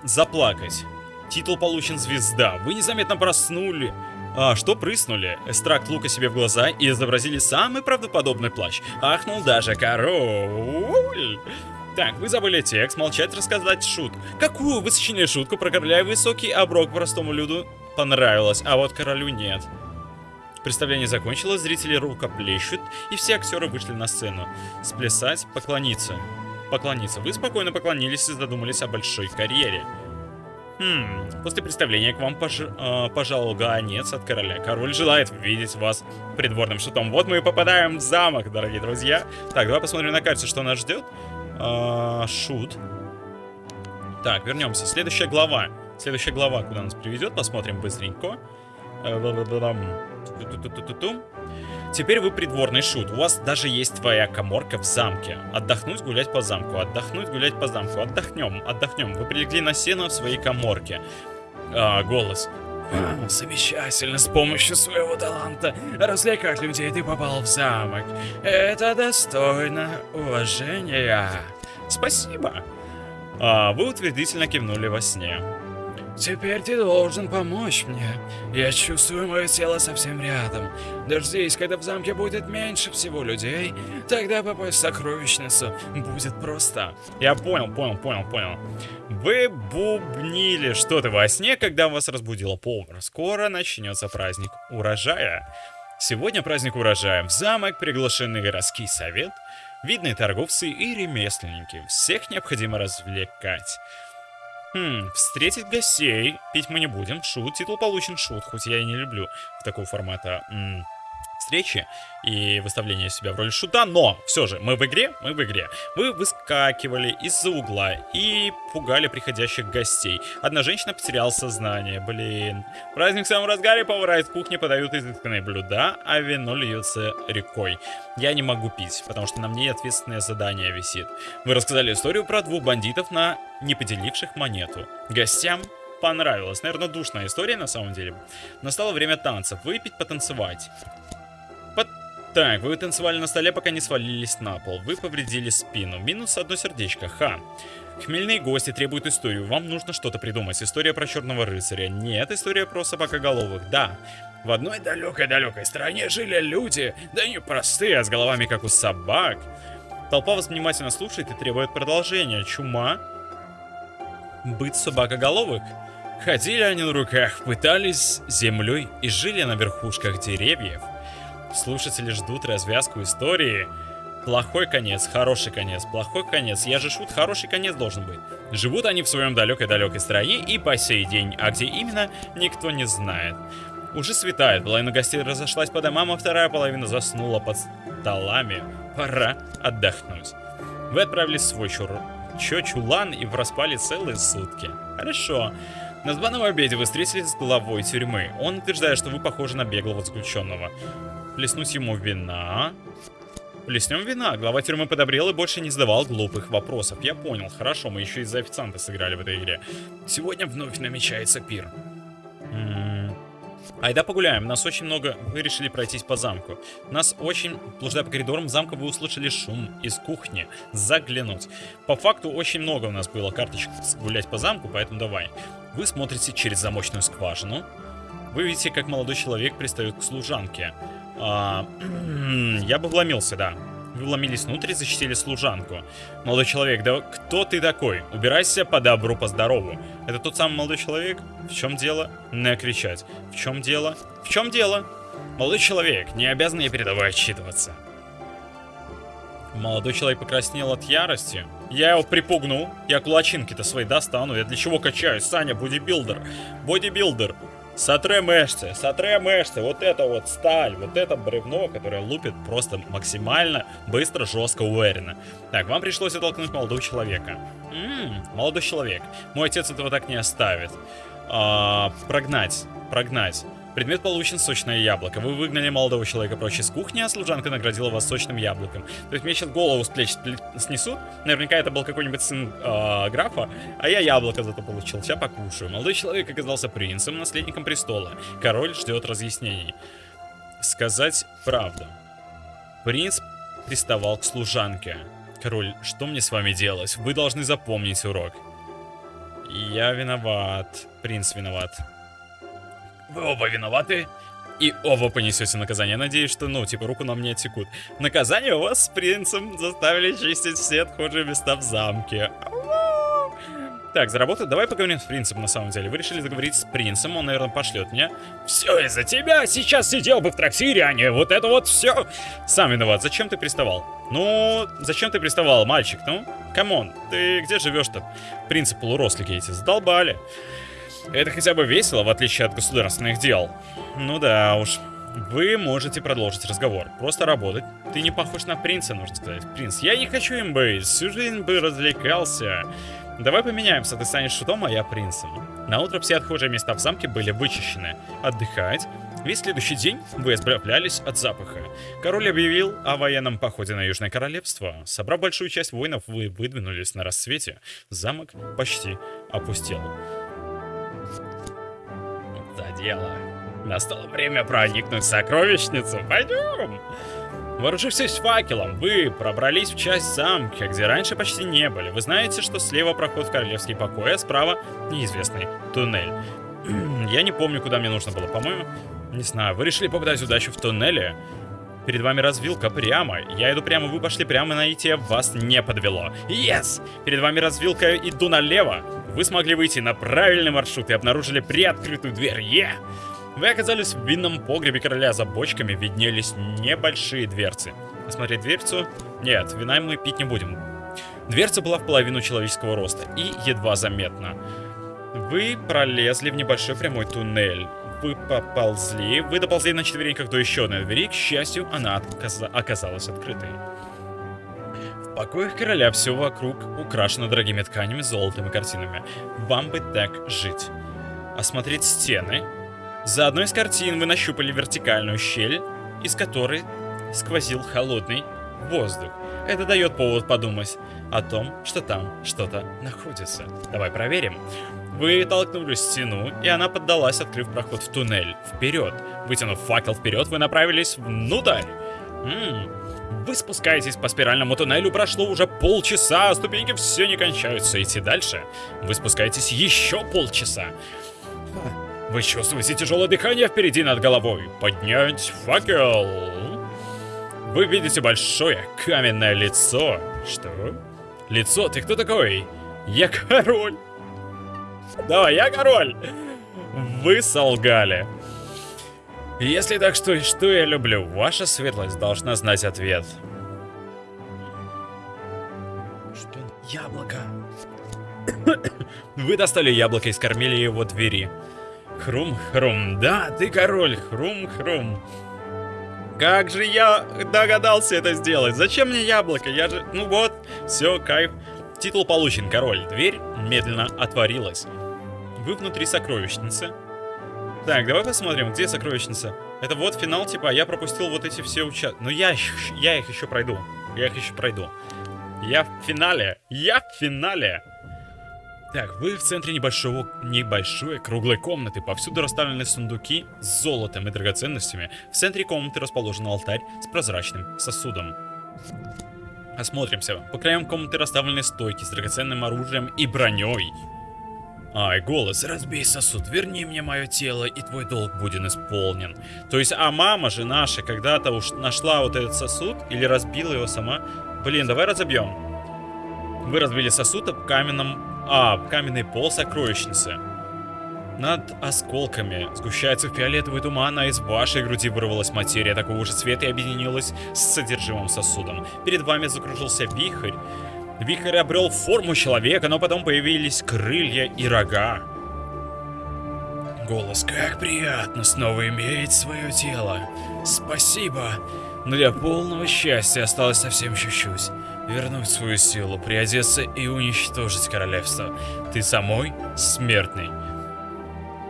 Заплакать. Титул получен звезда. Вы незаметно проснули. А, что прыснули? Эстракт лука себе в глаза и изобразили самый правдоподобный плащ. Ахнул даже король. Так, вы забыли текст, молчать, рассказать шутку. Какую вы сочинили шутку про короля высокий, а Брок простому люду понравилось, а вот королю нет. Представление закончилось, зрители рукоплещут, и все актеры вышли на сцену. Сплясать, поклониться. Поклониться. Вы спокойно поклонились и задумались о большой карьере. Хм, после представления к вам пож... э, пожаловал гонец от короля. Король желает видеть вас придворным шутом. Вот мы и попадаем в замок, дорогие друзья. Так, давай посмотрим на карте, что нас ждет. Э, шут. Так, вернемся. Следующая глава. Следующая глава, куда нас приведет, посмотрим быстренько. Э, Теперь вы придворный шут. У вас даже есть твоя коморка в замке. Отдохнуть, гулять по замку. Отдохнуть, гулять по замку. Отдохнем, отдохнем. Вы прилегли на сено в своей коморке. А, голос. Замечательно, с помощью своего таланта развлекать людей ты попал в замок. Это достойно уважения. Спасибо. А, вы утвердительно кивнули во сне. Теперь ты должен помочь мне. Я чувствую мое тело совсем рядом. Дождись, когда в замке будет меньше всего людей, тогда попасть в сокровищницу будет просто. Я понял, понял, понял, понял. Вы бубнили что-то во сне, когда вас разбудила повар. Скоро начнется праздник урожая. Сегодня праздник урожая. В замок приглашены городский совет, видные торговцы и ремесленники. Всех необходимо развлекать. Хм, встретить гостей. Пить мы не будем. Шут. Титул получен шут, хоть я и не люблю в такого формата. М встречи и выставление себя в роли шута, но все же мы в игре, мы в игре. Вы выскакивали из-за угла и пугали приходящих гостей. Одна женщина потеряла сознание, блин. Праздник в самом разгаре, повара из кухни подают изысканные блюда, а вино льется рекой. Я не могу пить, потому что на мне ответственное задание висит. Вы рассказали историю про двух бандитов на не поделивших монету. Гостям понравилось. Наверное, душная история на самом деле. Настало время танцев. Выпить, потанцевать. Так, вы танцевали на столе, пока не свалились на пол. Вы повредили спину. Минус одно сердечко. Ха. Хмельные гости требуют историю. Вам нужно что-то придумать. История про черного рыцаря. Нет, история про собакоголовых. Да. В одной далекой-далекой стране жили люди, да не простые, а с головами как у собак. Толпа вас внимательно слушает и требует продолжения. Чума? Быть собакоголовых? Ходили они на руках, пытались землей и жили на верхушках деревьев. Слушатели ждут развязку истории. Плохой конец, хороший конец, плохой конец. Я же шут, хороший конец должен быть. Живут они в своем далекой-далекой стране и по сей день, а где именно, никто не знает. Уже светает, половина гостей разошлась по домам, а вторая половина заснула под столами. Пора отдохнуть. Вы отправились в свой чур... Чё, чулан и проспали целые сутки. Хорошо. На званом обеде вы встретились с главой тюрьмы. Он утверждает, что вы похожи на беглого заключенного. Плеснуть ему вина. Плеснем вина. Глава тюрьмы подобрел и больше не задавал глупых вопросов. Я понял. Хорошо, мы еще из-за официанта сыграли в этой игре. Сегодня вновь намечается пир. М -м Айда погуляем, нас очень много, вы решили пройтись по замку. Нас очень, блуждая по коридорам замка, вы услышали шум из кухни. Заглянуть. По факту очень много у нас было карточек гулять по замку, поэтому давай. Вы смотрите через замочную скважину. Вы видите, как молодой человек пристает к служанке. А, я бы вломился, да. Вы вломились внутрь и защитили служанку. Молодой человек, да кто ты такой? Убирайся по добру, по здорову. Это тот самый молодой человек? В чем дело? Не кричать. В чем дело? В чем дело? Молодой человек, не обязан я перед тобой отчитываться. Молодой человек покраснел от ярости. Я его припугну. Я кулачинки-то свои достану. Я для чего качаюсь? Саня, бодибилдер. Бодибилдер. Сотре мышцы, сотре мышцы, вот это вот сталь, вот это бревно, которое лупит просто максимально быстро, жестко, уверенно. Так, вам пришлось оттолкнуть молодого человека. Ммм, молодой человек. Мой отец этого так не оставит. А, прогнать, прогнать. Предмет получен сочное яблоко. Вы выгнали молодого человека прочь из кухни, а служанка наградила вас сочным яблоком. То есть мне сейчас голову с плеч снесут. Наверняка это был какой-нибудь сын э, графа, а я яблоко зато получил. Сейчас покушаю. Молодой человек оказался принцем, наследником престола. Король ждет разъяснений. Сказать правду. Принц приставал к служанке. Король, что мне с вами делать? Вы должны запомнить урок. Я виноват. Принц виноват. Вы оба виноваты. И оба понесете наказание. Надеюсь, что, ну, типа, руку нам не отсекут. Наказание у вас с принцем заставили чистить все отхожие места в замке. Так, заработать. Давай поговорим с принцем, на самом деле. Вы решили заговорить с принцем, он, наверное, пошлет меня. Все из-за тебя. Сейчас сидел бы в трактире, а не вот это вот все. Сам виноват. Зачем ты приставал? Ну, зачем ты приставал, мальчик? Ну, come on, ты где живешь-то? Принцы полурослики эти задолбали. Это хотя бы весело, в отличие от государственных дел. Ну да уж. Вы можете продолжить разговор. Просто работать. Ты не похож на принца, нужно сказать. Принц, я не хочу им быть. Всю жизнь бы развлекался. Давай поменяемся. Ты станешь шутом, а я принцем. На утро все отхожие места в замке были вычищены. Отдыхать. Весь следующий день вы избавлялись от запаха. Король объявил о военном походе на Южное Королевство. Собрав большую часть воинов, вы выдвинулись на рассвете. Замок почти опустел дело. Настало время проникнуть в сокровищницу. Пойдем! Вооружившись факелом, вы пробрались в часть замка, где раньше почти не были. Вы знаете, что слева проход в королевский покой, а справа неизвестный туннель. Я не помню, куда мне нужно было, по-моему. Не знаю, вы решили попытать удачу в туннеле? Перед вами развилка прямо. Я иду прямо, вы пошли прямо, найти, вас не подвело. Yes! Перед вами развилка, иду налево. Вы смогли выйти на правильный маршрут и обнаружили приоткрытую дверь. Yeah! Вы оказались в винном погребе короля. За бочками виднелись небольшие дверцы. Осмотреть дверцу? Нет, вина мы пить не будем. Дверца была в половину человеческого роста и едва заметна. Вы пролезли в небольшой прямой туннель вы поползли, вы доползли на четвереньках до еще одной двери, к счастью, она оказалась открытой. В покоях короля все вокруг украшено дорогими тканями, золотом и картинами. Вам бы так жить. Осмотреть стены. За одной из картин вы нащупали вертикальную щель, из которой сквозил холодный воздух. Это дает повод подумать о том, что там что-то находится. Давай проверим. Вы толкнули стену, и она поддалась, открыв проход в туннель. Вперед. Вытянув факел вперед, вы направились внутрь. М, Вы спускаетесь по спиральному туннелю, прошло уже полчаса, а ступеньки все не кончаются. Идти дальше. Вы спускаетесь еще полчаса. Вы чувствуете тяжелое дыхание впереди над головой. Поднять факел. Вы видите большое каменное лицо. Что? Лицо? Ты кто такой? Я король. Да, я король. Вы солгали. Если так, что, что я люблю? Ваша светлость должна знать ответ. Что? Яблоко. Вы достали яблоко и скормили его двери. Хрум-хрум. Да, ты король. Хрум-хрум. Как же я догадался это сделать? Зачем мне яблоко? Я же... Ну вот, все, кайф. Титул получен, король. Дверь медленно отворилась. Вы внутри сокровищницы. Так, давай посмотрим, где сокровищница. Это вот финал, типа, а я пропустил вот эти все участки. Но я, их- я их еще пройду. Я их еще пройду. Я в финале. Я в финале. Так, вы в центре небольшого, небольшой круглой комнаты. Повсюду расставлены сундуки с золотом и драгоценностями. В центре комнаты расположен алтарь с прозрачным сосудом. Осмотримся. По краям комнаты расставлены стойки с драгоценным оружием и броней. Ай, голос, разбей сосуд, верни мне мое тело, и твой долг будет исполнен. То есть, а мама же наша когда-то уж нашла вот этот сосуд, или разбила его сама. Блин, давай разобьем. Вы разбили сосуд об каменном... А, об каменный пол сокровищницы. Над осколками сгущается фиолетовый туман, а из вашей груди вырвалась материя такого же цвета и объединилась с содержимым сосудом. Перед вами закружился вихрь. Вихрь обрел форму человека, но потом появились крылья и рога. Голос, как приятно снова иметь свое тело. Спасибо. Но для полного счастья осталось совсем чуть-чуть. Вернуть свою силу, приодеться и уничтожить королевство. Ты самой смертный.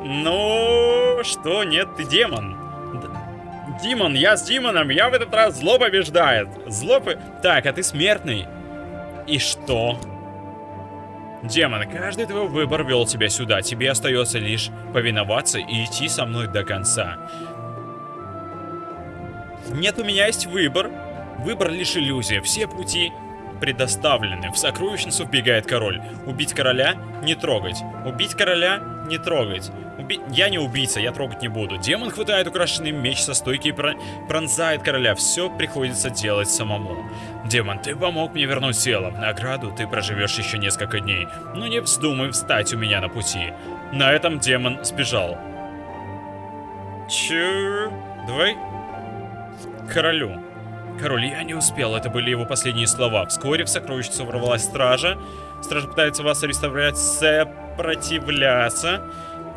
Ну, что, нет, ты демон. Димон, я с Димоном, я в этот раз зло побеждает. Зло по- Так, а ты смертный. И что? Демон, каждый твой выбор вел тебя сюда. Тебе остается лишь повиноваться и идти со мной до конца. Нет, у меня есть выбор. Выбор лишь иллюзия. Все пути предоставлены. В сокровищницу вбегает король. Убить короля — не трогать. Убить короля — не трогать. Уби- Я не убийца, я трогать не буду. Демон хватает украшенный меч со стойки и про- пронзает короля. Все приходится делать самому. Демон, ты помог мне вернуть тело. Награду ты проживешь еще несколько дней. Но не вздумай встать у меня на пути. На этом демон сбежал. Чё? Давай королю. Король, я не успел, это были его последние слова. Вскоре в сокровищницу ворвалась стража. Стража пытается вас арестовать, сопротивляться.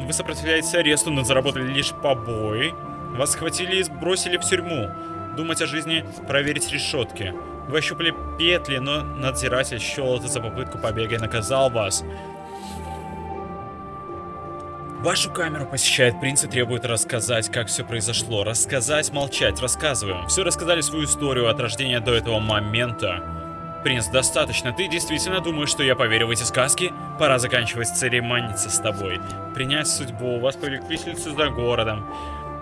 Вы сопротивляетесь аресту, но заработали лишь побои. Вас схватили и сбросили в тюрьму. Думать о жизни, проверить решетки. Вы ощупали петли, но надзиратель счел это за попытку побега и наказал вас. Вашу камеру посещает принц и требует рассказать, как все произошло. Рассказать, молчать, рассказываем. Все рассказали свою историю от рождения до этого момента. Принц, достаточно. Ты действительно думаешь, что я поверю в эти сказки? Пора заканчивать церемониться с тобой. Принять судьбу. Вас повели к виселице за городом.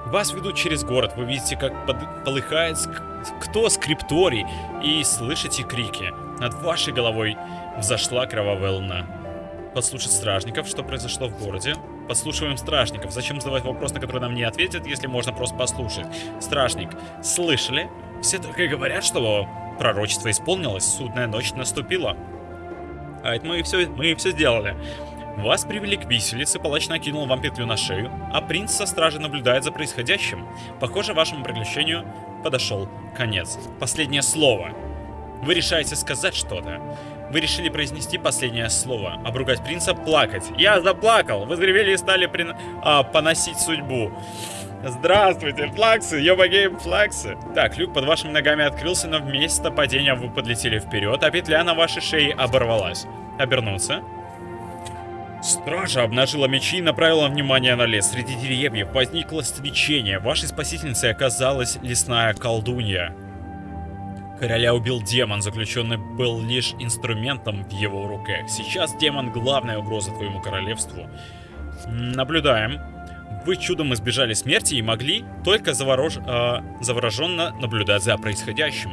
Вас ведут через город. Вы видите, как под- полыхает ск- кто скрипторий. И слышите крики. Над вашей головой взошла кровавая луна. Подслушать стражников, что произошло в городе. Подслушиваем стражников. Зачем задавать вопрос, на который нам не ответят, если можно просто послушать? Стражник, слышали? Все только говорят, что пророчество исполнилось, судная ночь наступила. А это мы и все, мы и все сделали. Вас привели к виселице, палач накинул вам петлю на шею, а принц со стражи наблюдает за происходящим. Похоже, вашему приключению подошел конец. Последнее слово. Вы решаете сказать что-то. Вы решили произнести последнее слово, обругать принца, плакать. Я заплакал! Вы заревели и стали прин- а, поносить судьбу. Здравствуйте, флаксы, ёбагейм флаксы. Так, люк под вашими ногами открылся, но вместо падения вы подлетели вперед, а петля на вашей шее оборвалась. Обернуться. Стража обнажила мечи и направила внимание на лес. Среди деревьев возникло свечение. Вашей спасительницей оказалась лесная колдунья. Короля убил демон, заключенный был лишь инструментом в его руках. Сейчас демон главная угроза твоему королевству. Наблюдаем. Вы чудом избежали смерти и могли только заворож... э, завороженно наблюдать за происходящим.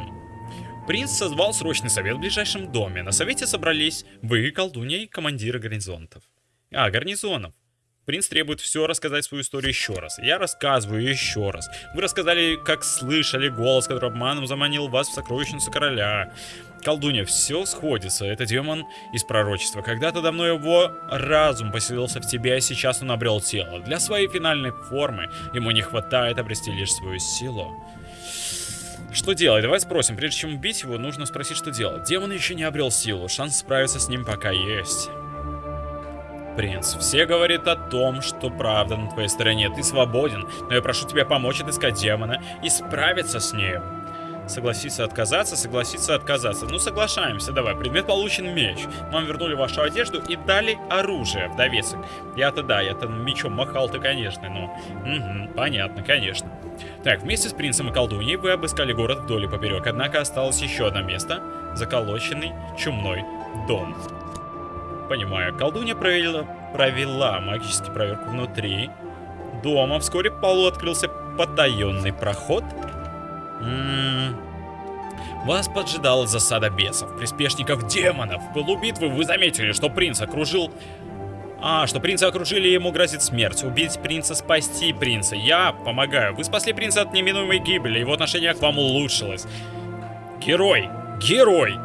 Принц созвал срочный совет в ближайшем доме. На совете собрались вы, колдунья и командиры гарнизонов. А, гарнизонов. Принц требует все рассказать свою историю еще раз. Я рассказываю еще раз. Вы рассказали, как слышали голос, который обманом заманил вас в сокровищницу короля. Колдунья, все сходится. Это демон из пророчества. Когда-то давно его разум поселился в тебе, а сейчас он обрел тело. Для своей финальной формы ему не хватает обрести лишь свою силу. Что делать? Давай спросим. Прежде чем убить его, нужно спросить, что делать. Демон еще не обрел силу. Шанс справиться с ним пока есть. Принц, все говорят о том, что правда на твоей стороне. Ты свободен, но я прошу тебя помочь отыскать демона и справиться с ним. Согласиться отказаться, согласиться отказаться. Ну, соглашаемся, давай. Предмет получен меч. Вам вернули вашу одежду и дали оружие, вдовецок. Я-то да, я-то мечом махал ты, конечно, ну. Угу, понятно, конечно. Так, вместе с принцем и колдуньей вы обыскали город вдоль и поперек, однако осталось еще одно место. Заколоченный чумной дом. Понимаю, колдунья провела, провела магический проверку внутри дома. Вскоре в полу открылся потаенный проход. М -м -м. Вас поджидала засада бесов, приспешников демонов. В пылу битвы вы заметили, что принц окружил... А, что принца окружили, ему грозит смерть. Убить принца, спасти принца. Я помогаю. Вы спасли принца от неминуемой гибели, его отношение к вам улучшилось. Герой! Герой!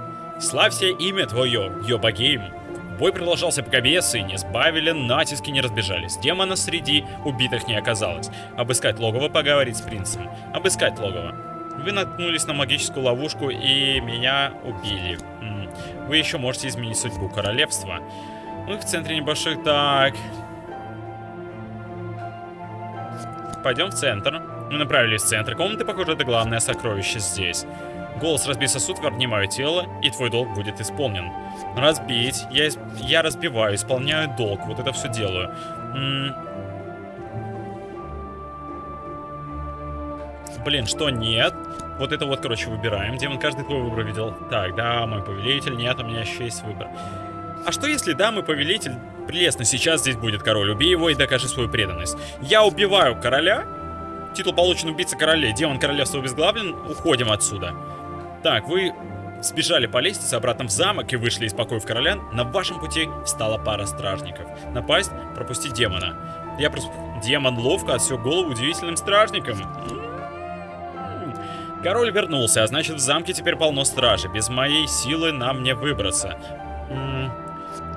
Славься имя твое, Йобагейм. Бой продолжался, пока бесы не сбавили, натиски не разбежались. Демона среди убитых не оказалось. Обыскать логово, поговорить с принцем. Обыскать логово. Вы наткнулись на магическую ловушку и меня убили. Вы еще можете изменить судьбу королевства. Мы в центре небольших... Так... Пойдем в центр. Мы направились в центр комнаты, похоже, это главное сокровище здесь. Голос «Разбей сосуд, верни мое тело, и твой долг будет исполнен». Разбить. Я, я разбиваю, исполняю долг. Вот это все делаю. Блин, что нет? Вот это вот, короче, выбираем. Демон каждый твой выбор видел. Так, да, мой повелитель. Нет, у меня еще есть выбор. А что если, да, мой повелитель... Прелестно, сейчас здесь будет король. Убей его и докажи свою преданность. Я убиваю короля. Титул получен убийца королей. Демон королевства обезглавлен. Уходим отсюда. Так, вы сбежали по лестнице обратно в замок и вышли из покоев короля. На вашем пути встала пара стражников. Напасть, пропустить демона. Я просто... Демон ловко отсек голову удивительным стражникам. Король вернулся, а значит в замке теперь полно стражи. Без моей силы нам не выбраться.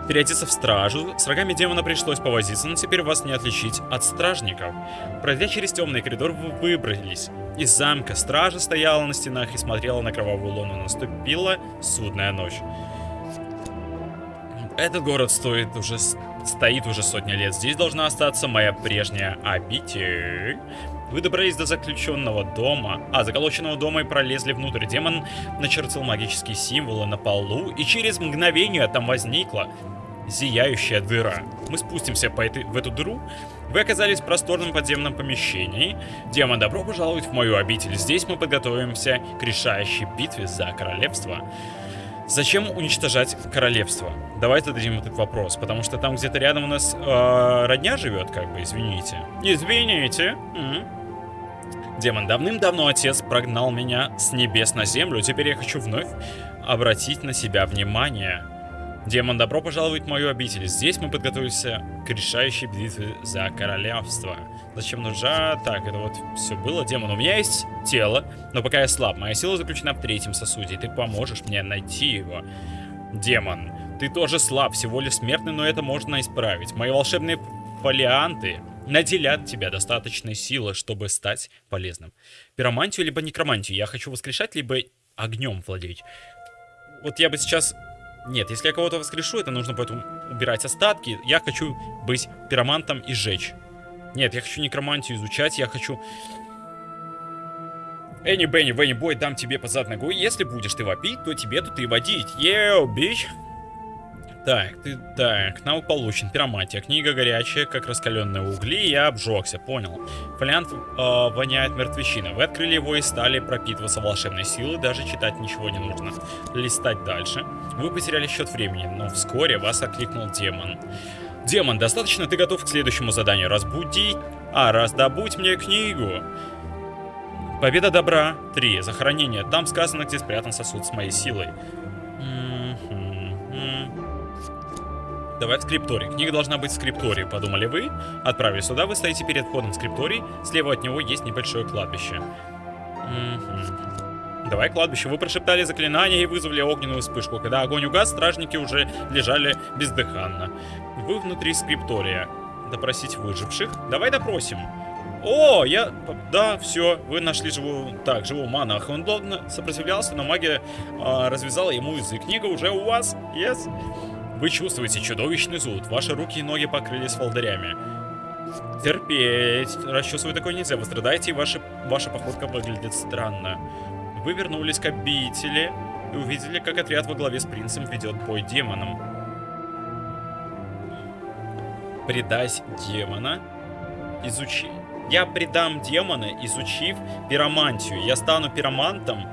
Переодеться в стражу, с рогами демона пришлось повозиться, но теперь вас не отличить от стражников. Пройдя через темный коридор, вы выбрались. Из замка стража стояла на стенах и смотрела на кровавую луну. Наступила судная ночь. Этот город стоит уже, стоит уже сотни лет. Здесь должна остаться моя прежняя обитель. Вы добрались до заключенного дома, а, заколоченного дома и пролезли внутрь. Демон начертил магические символы на полу, и через мгновение там возникла зияющая дыра. Мы спустимся по этой, в эту дыру. Вы оказались в просторном подземном помещении. Демон, добро пожаловать в мою обитель. Здесь мы подготовимся к решающей битве за королевство. Зачем уничтожать королевство? Давайте зададим этот вопрос, потому что там где-то рядом у нас э, родня живет, как бы, извините. Извините. М. Демон, давным-давно отец прогнал меня с небес на землю, теперь я хочу вновь обратить на себя внимание. Демон, добро пожаловать в мою обитель. Здесь мы подготовимся к решающей битве за королевство. Зачем нужна... Так, это вот все было. Демон, у меня есть тело, но пока я слаб. Моя сила заключена в третьем сосуде, и ты поможешь мне найти его. Демон, ты тоже слаб, всего лишь смертный, но это можно исправить. Мои волшебные фолианты наделят тебя достаточной силы, чтобы стать полезным. Пиромантию либо некромантию я хочу воскрешать, либо огнем владеть. Вот я бы сейчас... Нет, если я кого-то воскрешу, это нужно поэтому убирать остатки. Я хочу быть пиромантом и сжечь. Нет, я хочу некромантию изучать, я хочу... Энни, Бенни, Венни, Бой, дам тебе по зад ногой. Если будешь ты вопить, то тебе тут и водить. Еу, бич. Так, ты, так, навык получен. Пироматия. Книга горячая, как раскаленные угли. Я обжегся, понял. Фолиант э, воняет мертвечиной. Вы открыли его и стали пропитываться волшебной силой. Даже читать ничего не нужно. Листать дальше. Вы потеряли счет времени, но вскоре вас окликнул демон. Демон, достаточно ты готов к следующему заданию. Разбудить... А, раздобудь мне книгу. Победа добра. 3. Захоронение. Там сказано, где спрятан сосуд с моей силой. Давай в скрипторий. Книга должна быть в скриптории, подумали вы. Отправились сюда, вы стоите перед входом в скрипторий. Слева от него есть небольшое кладбище. Давай кладбище. Вы прошептали заклинание и вызвали огненную вспышку. Когда огонь угас, стражники уже лежали бездыханно. Вы внутри скриптория. Допросить выживших. Давай допросим. О, я... Да, все, вы нашли живую... Так, живого монаха. Он долго сопротивлялся, но магия э, развязала ему язык. Книга уже у вас? Yes. Вы чувствуете чудовищный зуд. Ваши руки и ноги покрылись волдырями. Терпеть. Расчесывать такое нельзя. Вы страдаете, и ваша, ваша походка выглядит странно. Вы вернулись к обители и увидели, как отряд во главе с принцем ведет бой демоном. Предать демона. Изучи. Я предам демона, изучив пиромантию. Я стану пиромантом.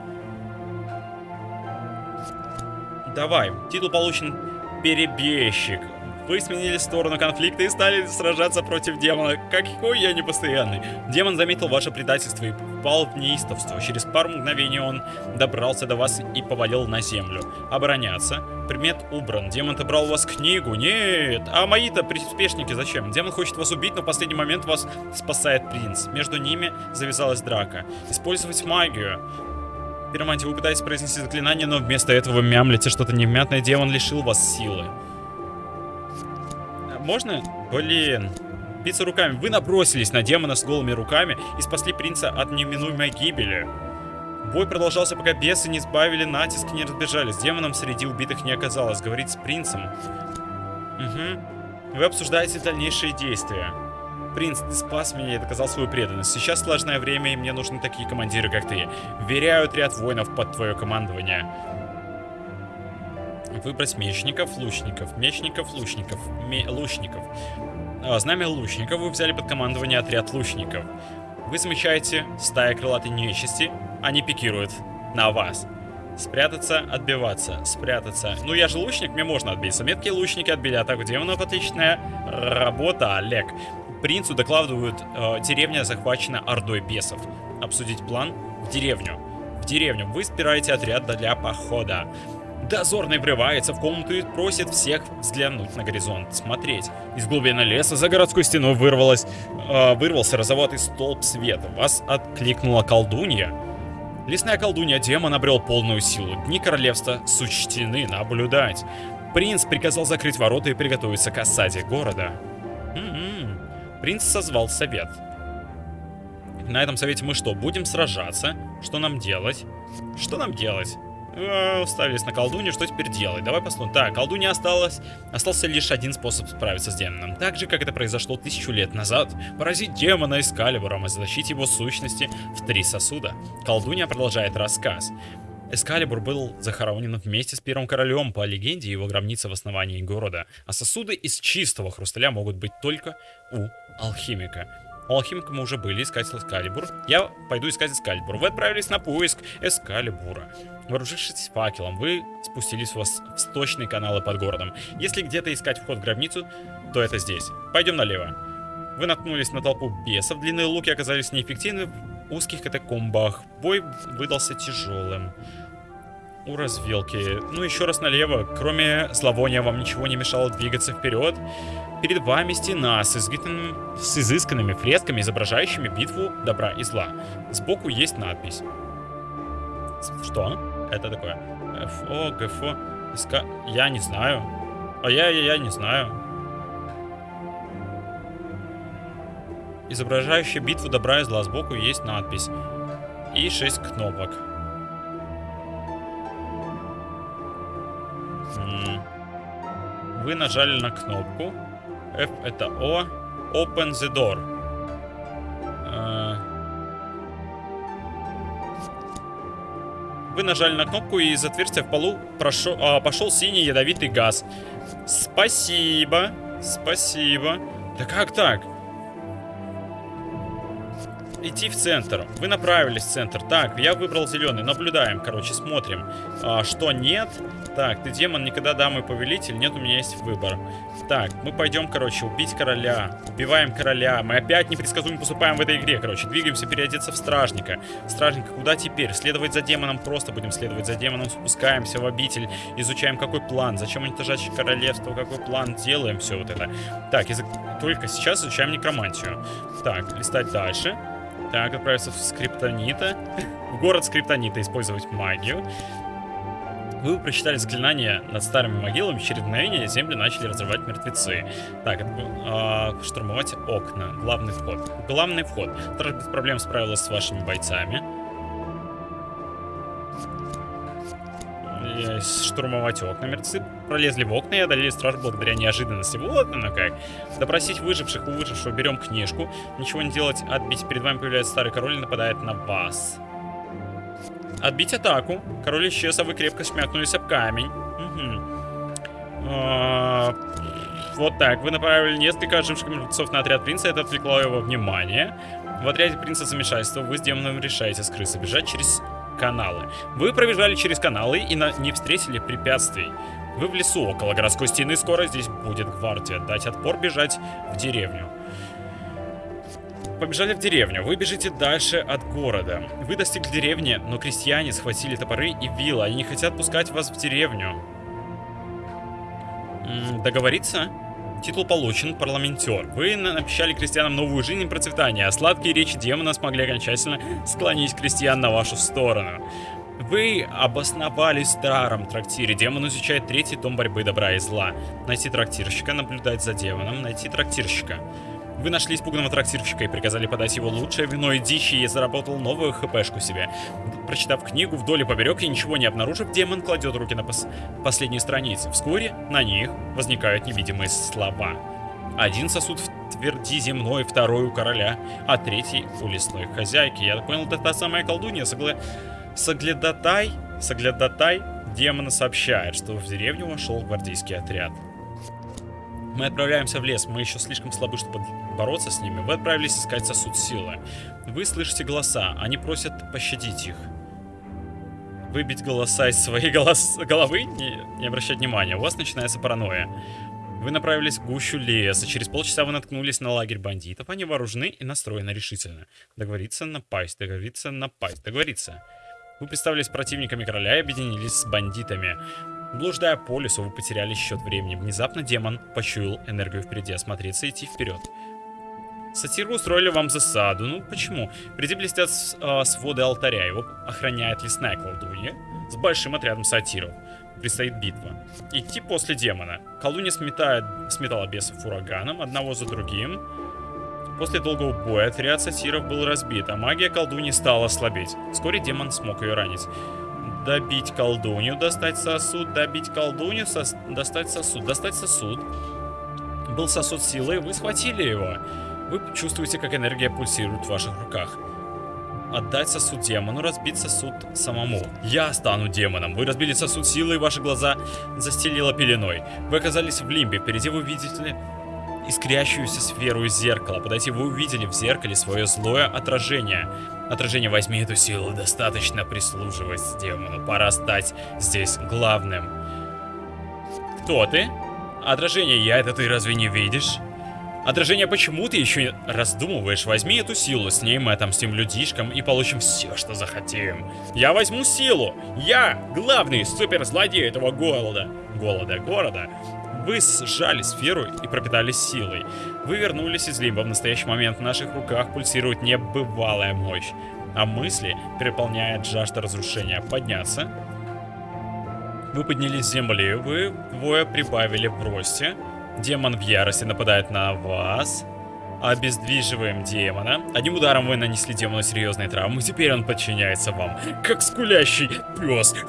Давай. Титул получен перебежчик. Вы сменили сторону конфликта и стали сражаться против демона. Какой я непостоянный. Демон заметил ваше предательство и впал в неистовство. Через пару мгновений он добрался до вас и повалил на землю. Обороняться. Предмет убран. Демон отобрал у вас книгу. Нет. А мои-то приспешники зачем? Демон хочет вас убить, но в последний момент вас спасает принц. Между ними завязалась драка. Использовать магию. Пиромантия, вы пытаетесь произнести заклинание, но вместо этого мямлите что-то невмятное. Демон лишил вас силы можно? Блин. Биться руками. Вы набросились на демона с голыми руками и спасли принца от неминуемой гибели. Бой продолжался, пока бесы не сбавили натиск и не разбежались. Демоном среди убитых не оказалось. Говорить с принцем. Угу. Вы обсуждаете дальнейшие действия. Принц, ты спас меня и доказал свою преданность. Сейчас сложное время, и мне нужны такие командиры, как ты. Веряю отряд воинов под твое командование. Выбрать мечников, лучников, мечников, лучников, ме лучников. А, знамя лучников вы взяли под командование отряд лучников. Вы замечаете стая крылатой нечисти, они пикируют на вас. Спрятаться, отбиваться, спрятаться. Ну, я же лучник, мне можно отбиться. Меткие лучники отбили атаку демонов. Отличная работа, Олег. Принцу докладывают, э, деревня захвачена ордой бесов. Обсудить план в деревню. В деревню. Вы спираете отряд для похода. Дозорный врывается в комнату и просит всех взглянуть на горизонт, смотреть. Из глубины леса за городской стеной вырвалось, э, вырвался розоватый столб света. Вас откликнула колдунья. Лесная колдунья демон обрел полную силу. Дни королевства сучтены наблюдать. Принц приказал закрыть ворота и приготовиться к осаде города. М м-м. -м. Принц созвал совет. На этом совете мы что, будем сражаться? Что нам делать? Что нам делать? Э, ставились на колдунью, что теперь делать? Давай посмотрим. Так, колдунья осталась. Остался лишь один способ справиться с демоном. Так же, как это произошло тысячу лет назад. Поразить демона Эскалибуром и защитить его сущности в три сосуда. Колдунья продолжает рассказ. Эскалибур был захоронен вместе с первым королем. По легенде, его гробница в основании города. А сосуды из чистого хрусталя могут быть только у алхимика. У алхимика мы уже были, искать Эскалибур. Я пойду искать Эскалибур. Вы отправились на поиск Эскалибура. Вооружившись факелом, вы спустились в восточные каналы под городом. Если где-то искать вход в гробницу, то это здесь. Пойдем налево. Вы наткнулись на толпу бесов. Длинные луки оказались неэффективны в узких катакомбах. Бой выдался тяжелым. У развилки. Ну, еще раз налево. Кроме зловония, вам ничего не мешало двигаться вперед. Перед вами стена с, изгитанным, с изысканными фресками, изображающими битву добра и зла. Сбоку есть надпись. Что? это такое? ФО, ГФО, СК... Я не знаю. А я, я, я не знаю. Изображающая битву добра и зла. Сбоку есть надпись. И 6 кнопок. Вы нажали на кнопку. F это O. Open the door. Вы нажали на кнопку, и из отверстия в полу прошел, а, пошел синий ядовитый газ. Спасибо. Спасибо. Да как так? Идти в центр. Вы направились в центр. Так, я выбрал зеленый. Наблюдаем, короче, смотрим. А, что нет? Так, ты демон, никогда дамы повелитель. Нет, у меня есть выбор. Так, мы пойдем, короче, убить короля. Убиваем короля. Мы опять непредсказуемо поступаем в этой игре, короче. Двигаемся переодеться в стражника. Стражника, куда теперь? Следовать за демоном, просто будем следовать за демоном. Спускаемся в обитель. Изучаем, какой план. Зачем уничтожать королевство, какой план. Делаем все вот это. Так, язык... только сейчас изучаем некромантию. Так, листать дальше. Так, отправиться в Скриптонита. В город Скриптонита использовать магию. Вы прочитали заклинание над старыми могилами, через мгновение земли начали разрывать мертвецы. Так, э, штурмовать окна, главный вход. Главный вход. Страж без проблем справилась с вашими бойцами. Штурмовать окна. Мертвецы пролезли в окна и одолели страж благодаря неожиданности. Вот оно как. Допросить выживших. У выжившего берем книжку. Ничего не делать, отбить. Перед вами появляется старый король и нападает на вас. Отбить атаку. Король исчез, а вы крепко смякнулись об камень. Угу. вот так. Вы направили несколько оживших мертвецов на отряд принца. Это отвлекло его внимание. В отряде принца замешательство. Вы с демоном решаете скрыться. Бежать через каналы. Вы пробежали через каналы и на... не встретили препятствий. Вы в лесу около городской стены. Скоро здесь будет гвардия. Дать отпор, бежать в деревню побежали в деревню. Вы бежите дальше от города. Вы достигли деревни, но крестьяне схватили топоры и вилы. Они не хотят пускать вас в деревню. М -м, договориться? Титул получен, парламентер. Вы обещали крестьянам новую жизнь и процветание, а сладкие речи демона смогли окончательно склонить крестьян на вашу сторону. Вы обосновались в старом трактире. Демон изучает третий том борьбы добра и зла. Найти трактирщика, наблюдать за демоном, найти трактирщика. Вы нашли испуганного трактирщика и приказали подать его лучшее вино и дичи, и заработал новую хпшку себе. Прочитав книгу вдоль и поперек и ничего не обнаружив, демон кладет руки на пос последние страницы. Вскоре на них возникают невидимые слова. Один сосуд в тверди земной, второй у короля, а третий у лесной хозяйки. Я понял, это та самая колдунья. Согла... Соглядатай, Соглядатай демона сообщает, что в деревню вошел гвардейский отряд. Мы отправляемся в лес, мы еще слишком слабы, чтобы бороться с ними. Вы отправились искать сосуд силы. Вы слышите голоса, они просят пощадить их. Выбить голоса из своей голос... головы? Не, не обращать внимания, у вас начинается паранойя. Вы направились в гущу леса. Через полчаса вы наткнулись на лагерь бандитов. Они вооружены и настроены решительно. Договориться, напасть, договориться, напасть, договориться. Вы представились противниками короля и объединились с бандитами. Блуждая по лесу, вы потеряли счет времени. Внезапно демон почуял энергию впереди, осмотреться и идти вперед. Сатиры устроили вам засаду. Ну, почему? Впереди блестят э, своды алтаря. Его охраняет лесная колдунья с большим отрядом сатиров. Предстоит битва. Идти после демона. Колдунья сметает, сметала бесов ураганом, одного за другим. После долгого боя отряд сатиров был разбит, а магия колдуньи стала слабеть. Вскоре демон смог ее ранить добить колдунью, достать сосуд, добить колдунью, сос... достать сосуд, достать сосуд. Был сосуд силы, вы схватили его. Вы чувствуете, как энергия пульсирует в ваших руках. Отдать сосуд демону, разбить сосуд самому. Я стану демоном. Вы разбили сосуд силы, и ваши глаза застелило пеленой. Вы оказались в лимбе. Впереди вы видите искрящуюся сферу зеркала. Подойти вы увидели в зеркале свое злое отражение. Отражение, возьми эту силу, достаточно прислуживать демону. Пора стать здесь главным. Кто ты? Отражение я, это ты разве не видишь? Отражение, почему ты еще раздумываешь? Возьми эту силу, с ней мы отомстим людишкам и получим все, что захотим. Я возьму силу! Я главный суперзлодей этого голода. Голода города. Вы сжали сферу и пропитались силой. Вы вернулись из лимба. В настоящий момент в наших руках пульсирует небывалая мощь. А мысли переполняет жажда разрушения. Подняться. Вы поднялись с земли. Вы двое прибавили в росте. Демон в ярости нападает на вас. Обездвиживаем демона. Одним ударом вы нанесли демону серьезные травмы. Теперь он подчиняется вам. Как скулящий пес.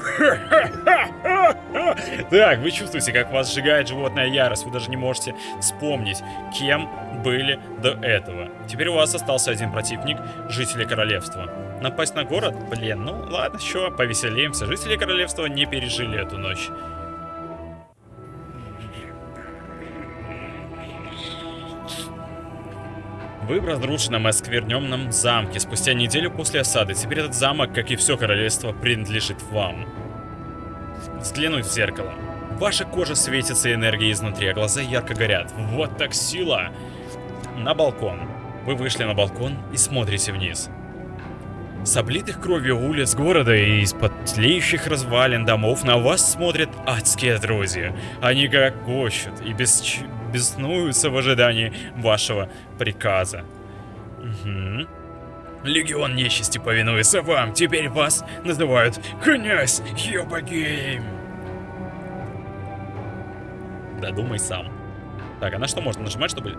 Так, вы чувствуете, как вас сжигает животная ярость. Вы даже не можете вспомнить, кем были до этого. Теперь у вас остался один противник, жители королевства. Напасть на город? Блин, ну ладно, что, повеселимся. Жители королевства не пережили эту ночь. Вы в разрушенном и оскверненном замке спустя неделю после осады. Теперь этот замок, как и все королевство, принадлежит вам. Взглянуть в зеркало. Ваша кожа светится энергией изнутри, а глаза ярко горят. Вот так сила! На балкон. Вы вышли на балкон и смотрите вниз. С облитых кровью улиц города и из-под тлеющих развалин домов на вас смотрят адские друзья. Они гогочут и бесч... беснуются в ожидании вашего приказа. Угу. Легион нечисти повинуется вам. Теперь вас называют князь Йобагейм. Додумай сам. Так, а на что можно нажимать, чтобы...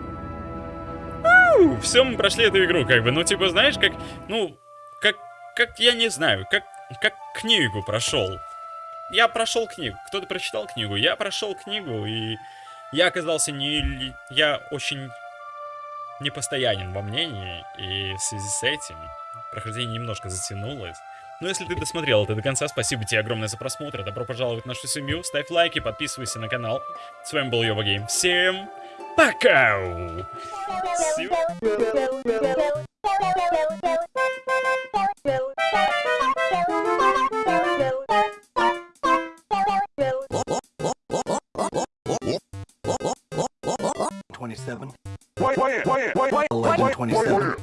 Все, мы прошли эту игру, как бы. Ну, типа, знаешь, как... Ну, как... Как, я не знаю, как... Как книгу прошел. Я прошел книгу. Кто-то прочитал книгу. Я прошел книгу, и... Я оказался не... Я очень непостоянен во мнении, и в связи с этим прохождение немножко затянулось. Но если ты досмотрел это до конца, спасибо тебе огромное за просмотр. Добро пожаловать в нашу семью. Ставь лайки, подписывайся на канал. С вами был Йова Гейм. Всем пока! 1127. 1127.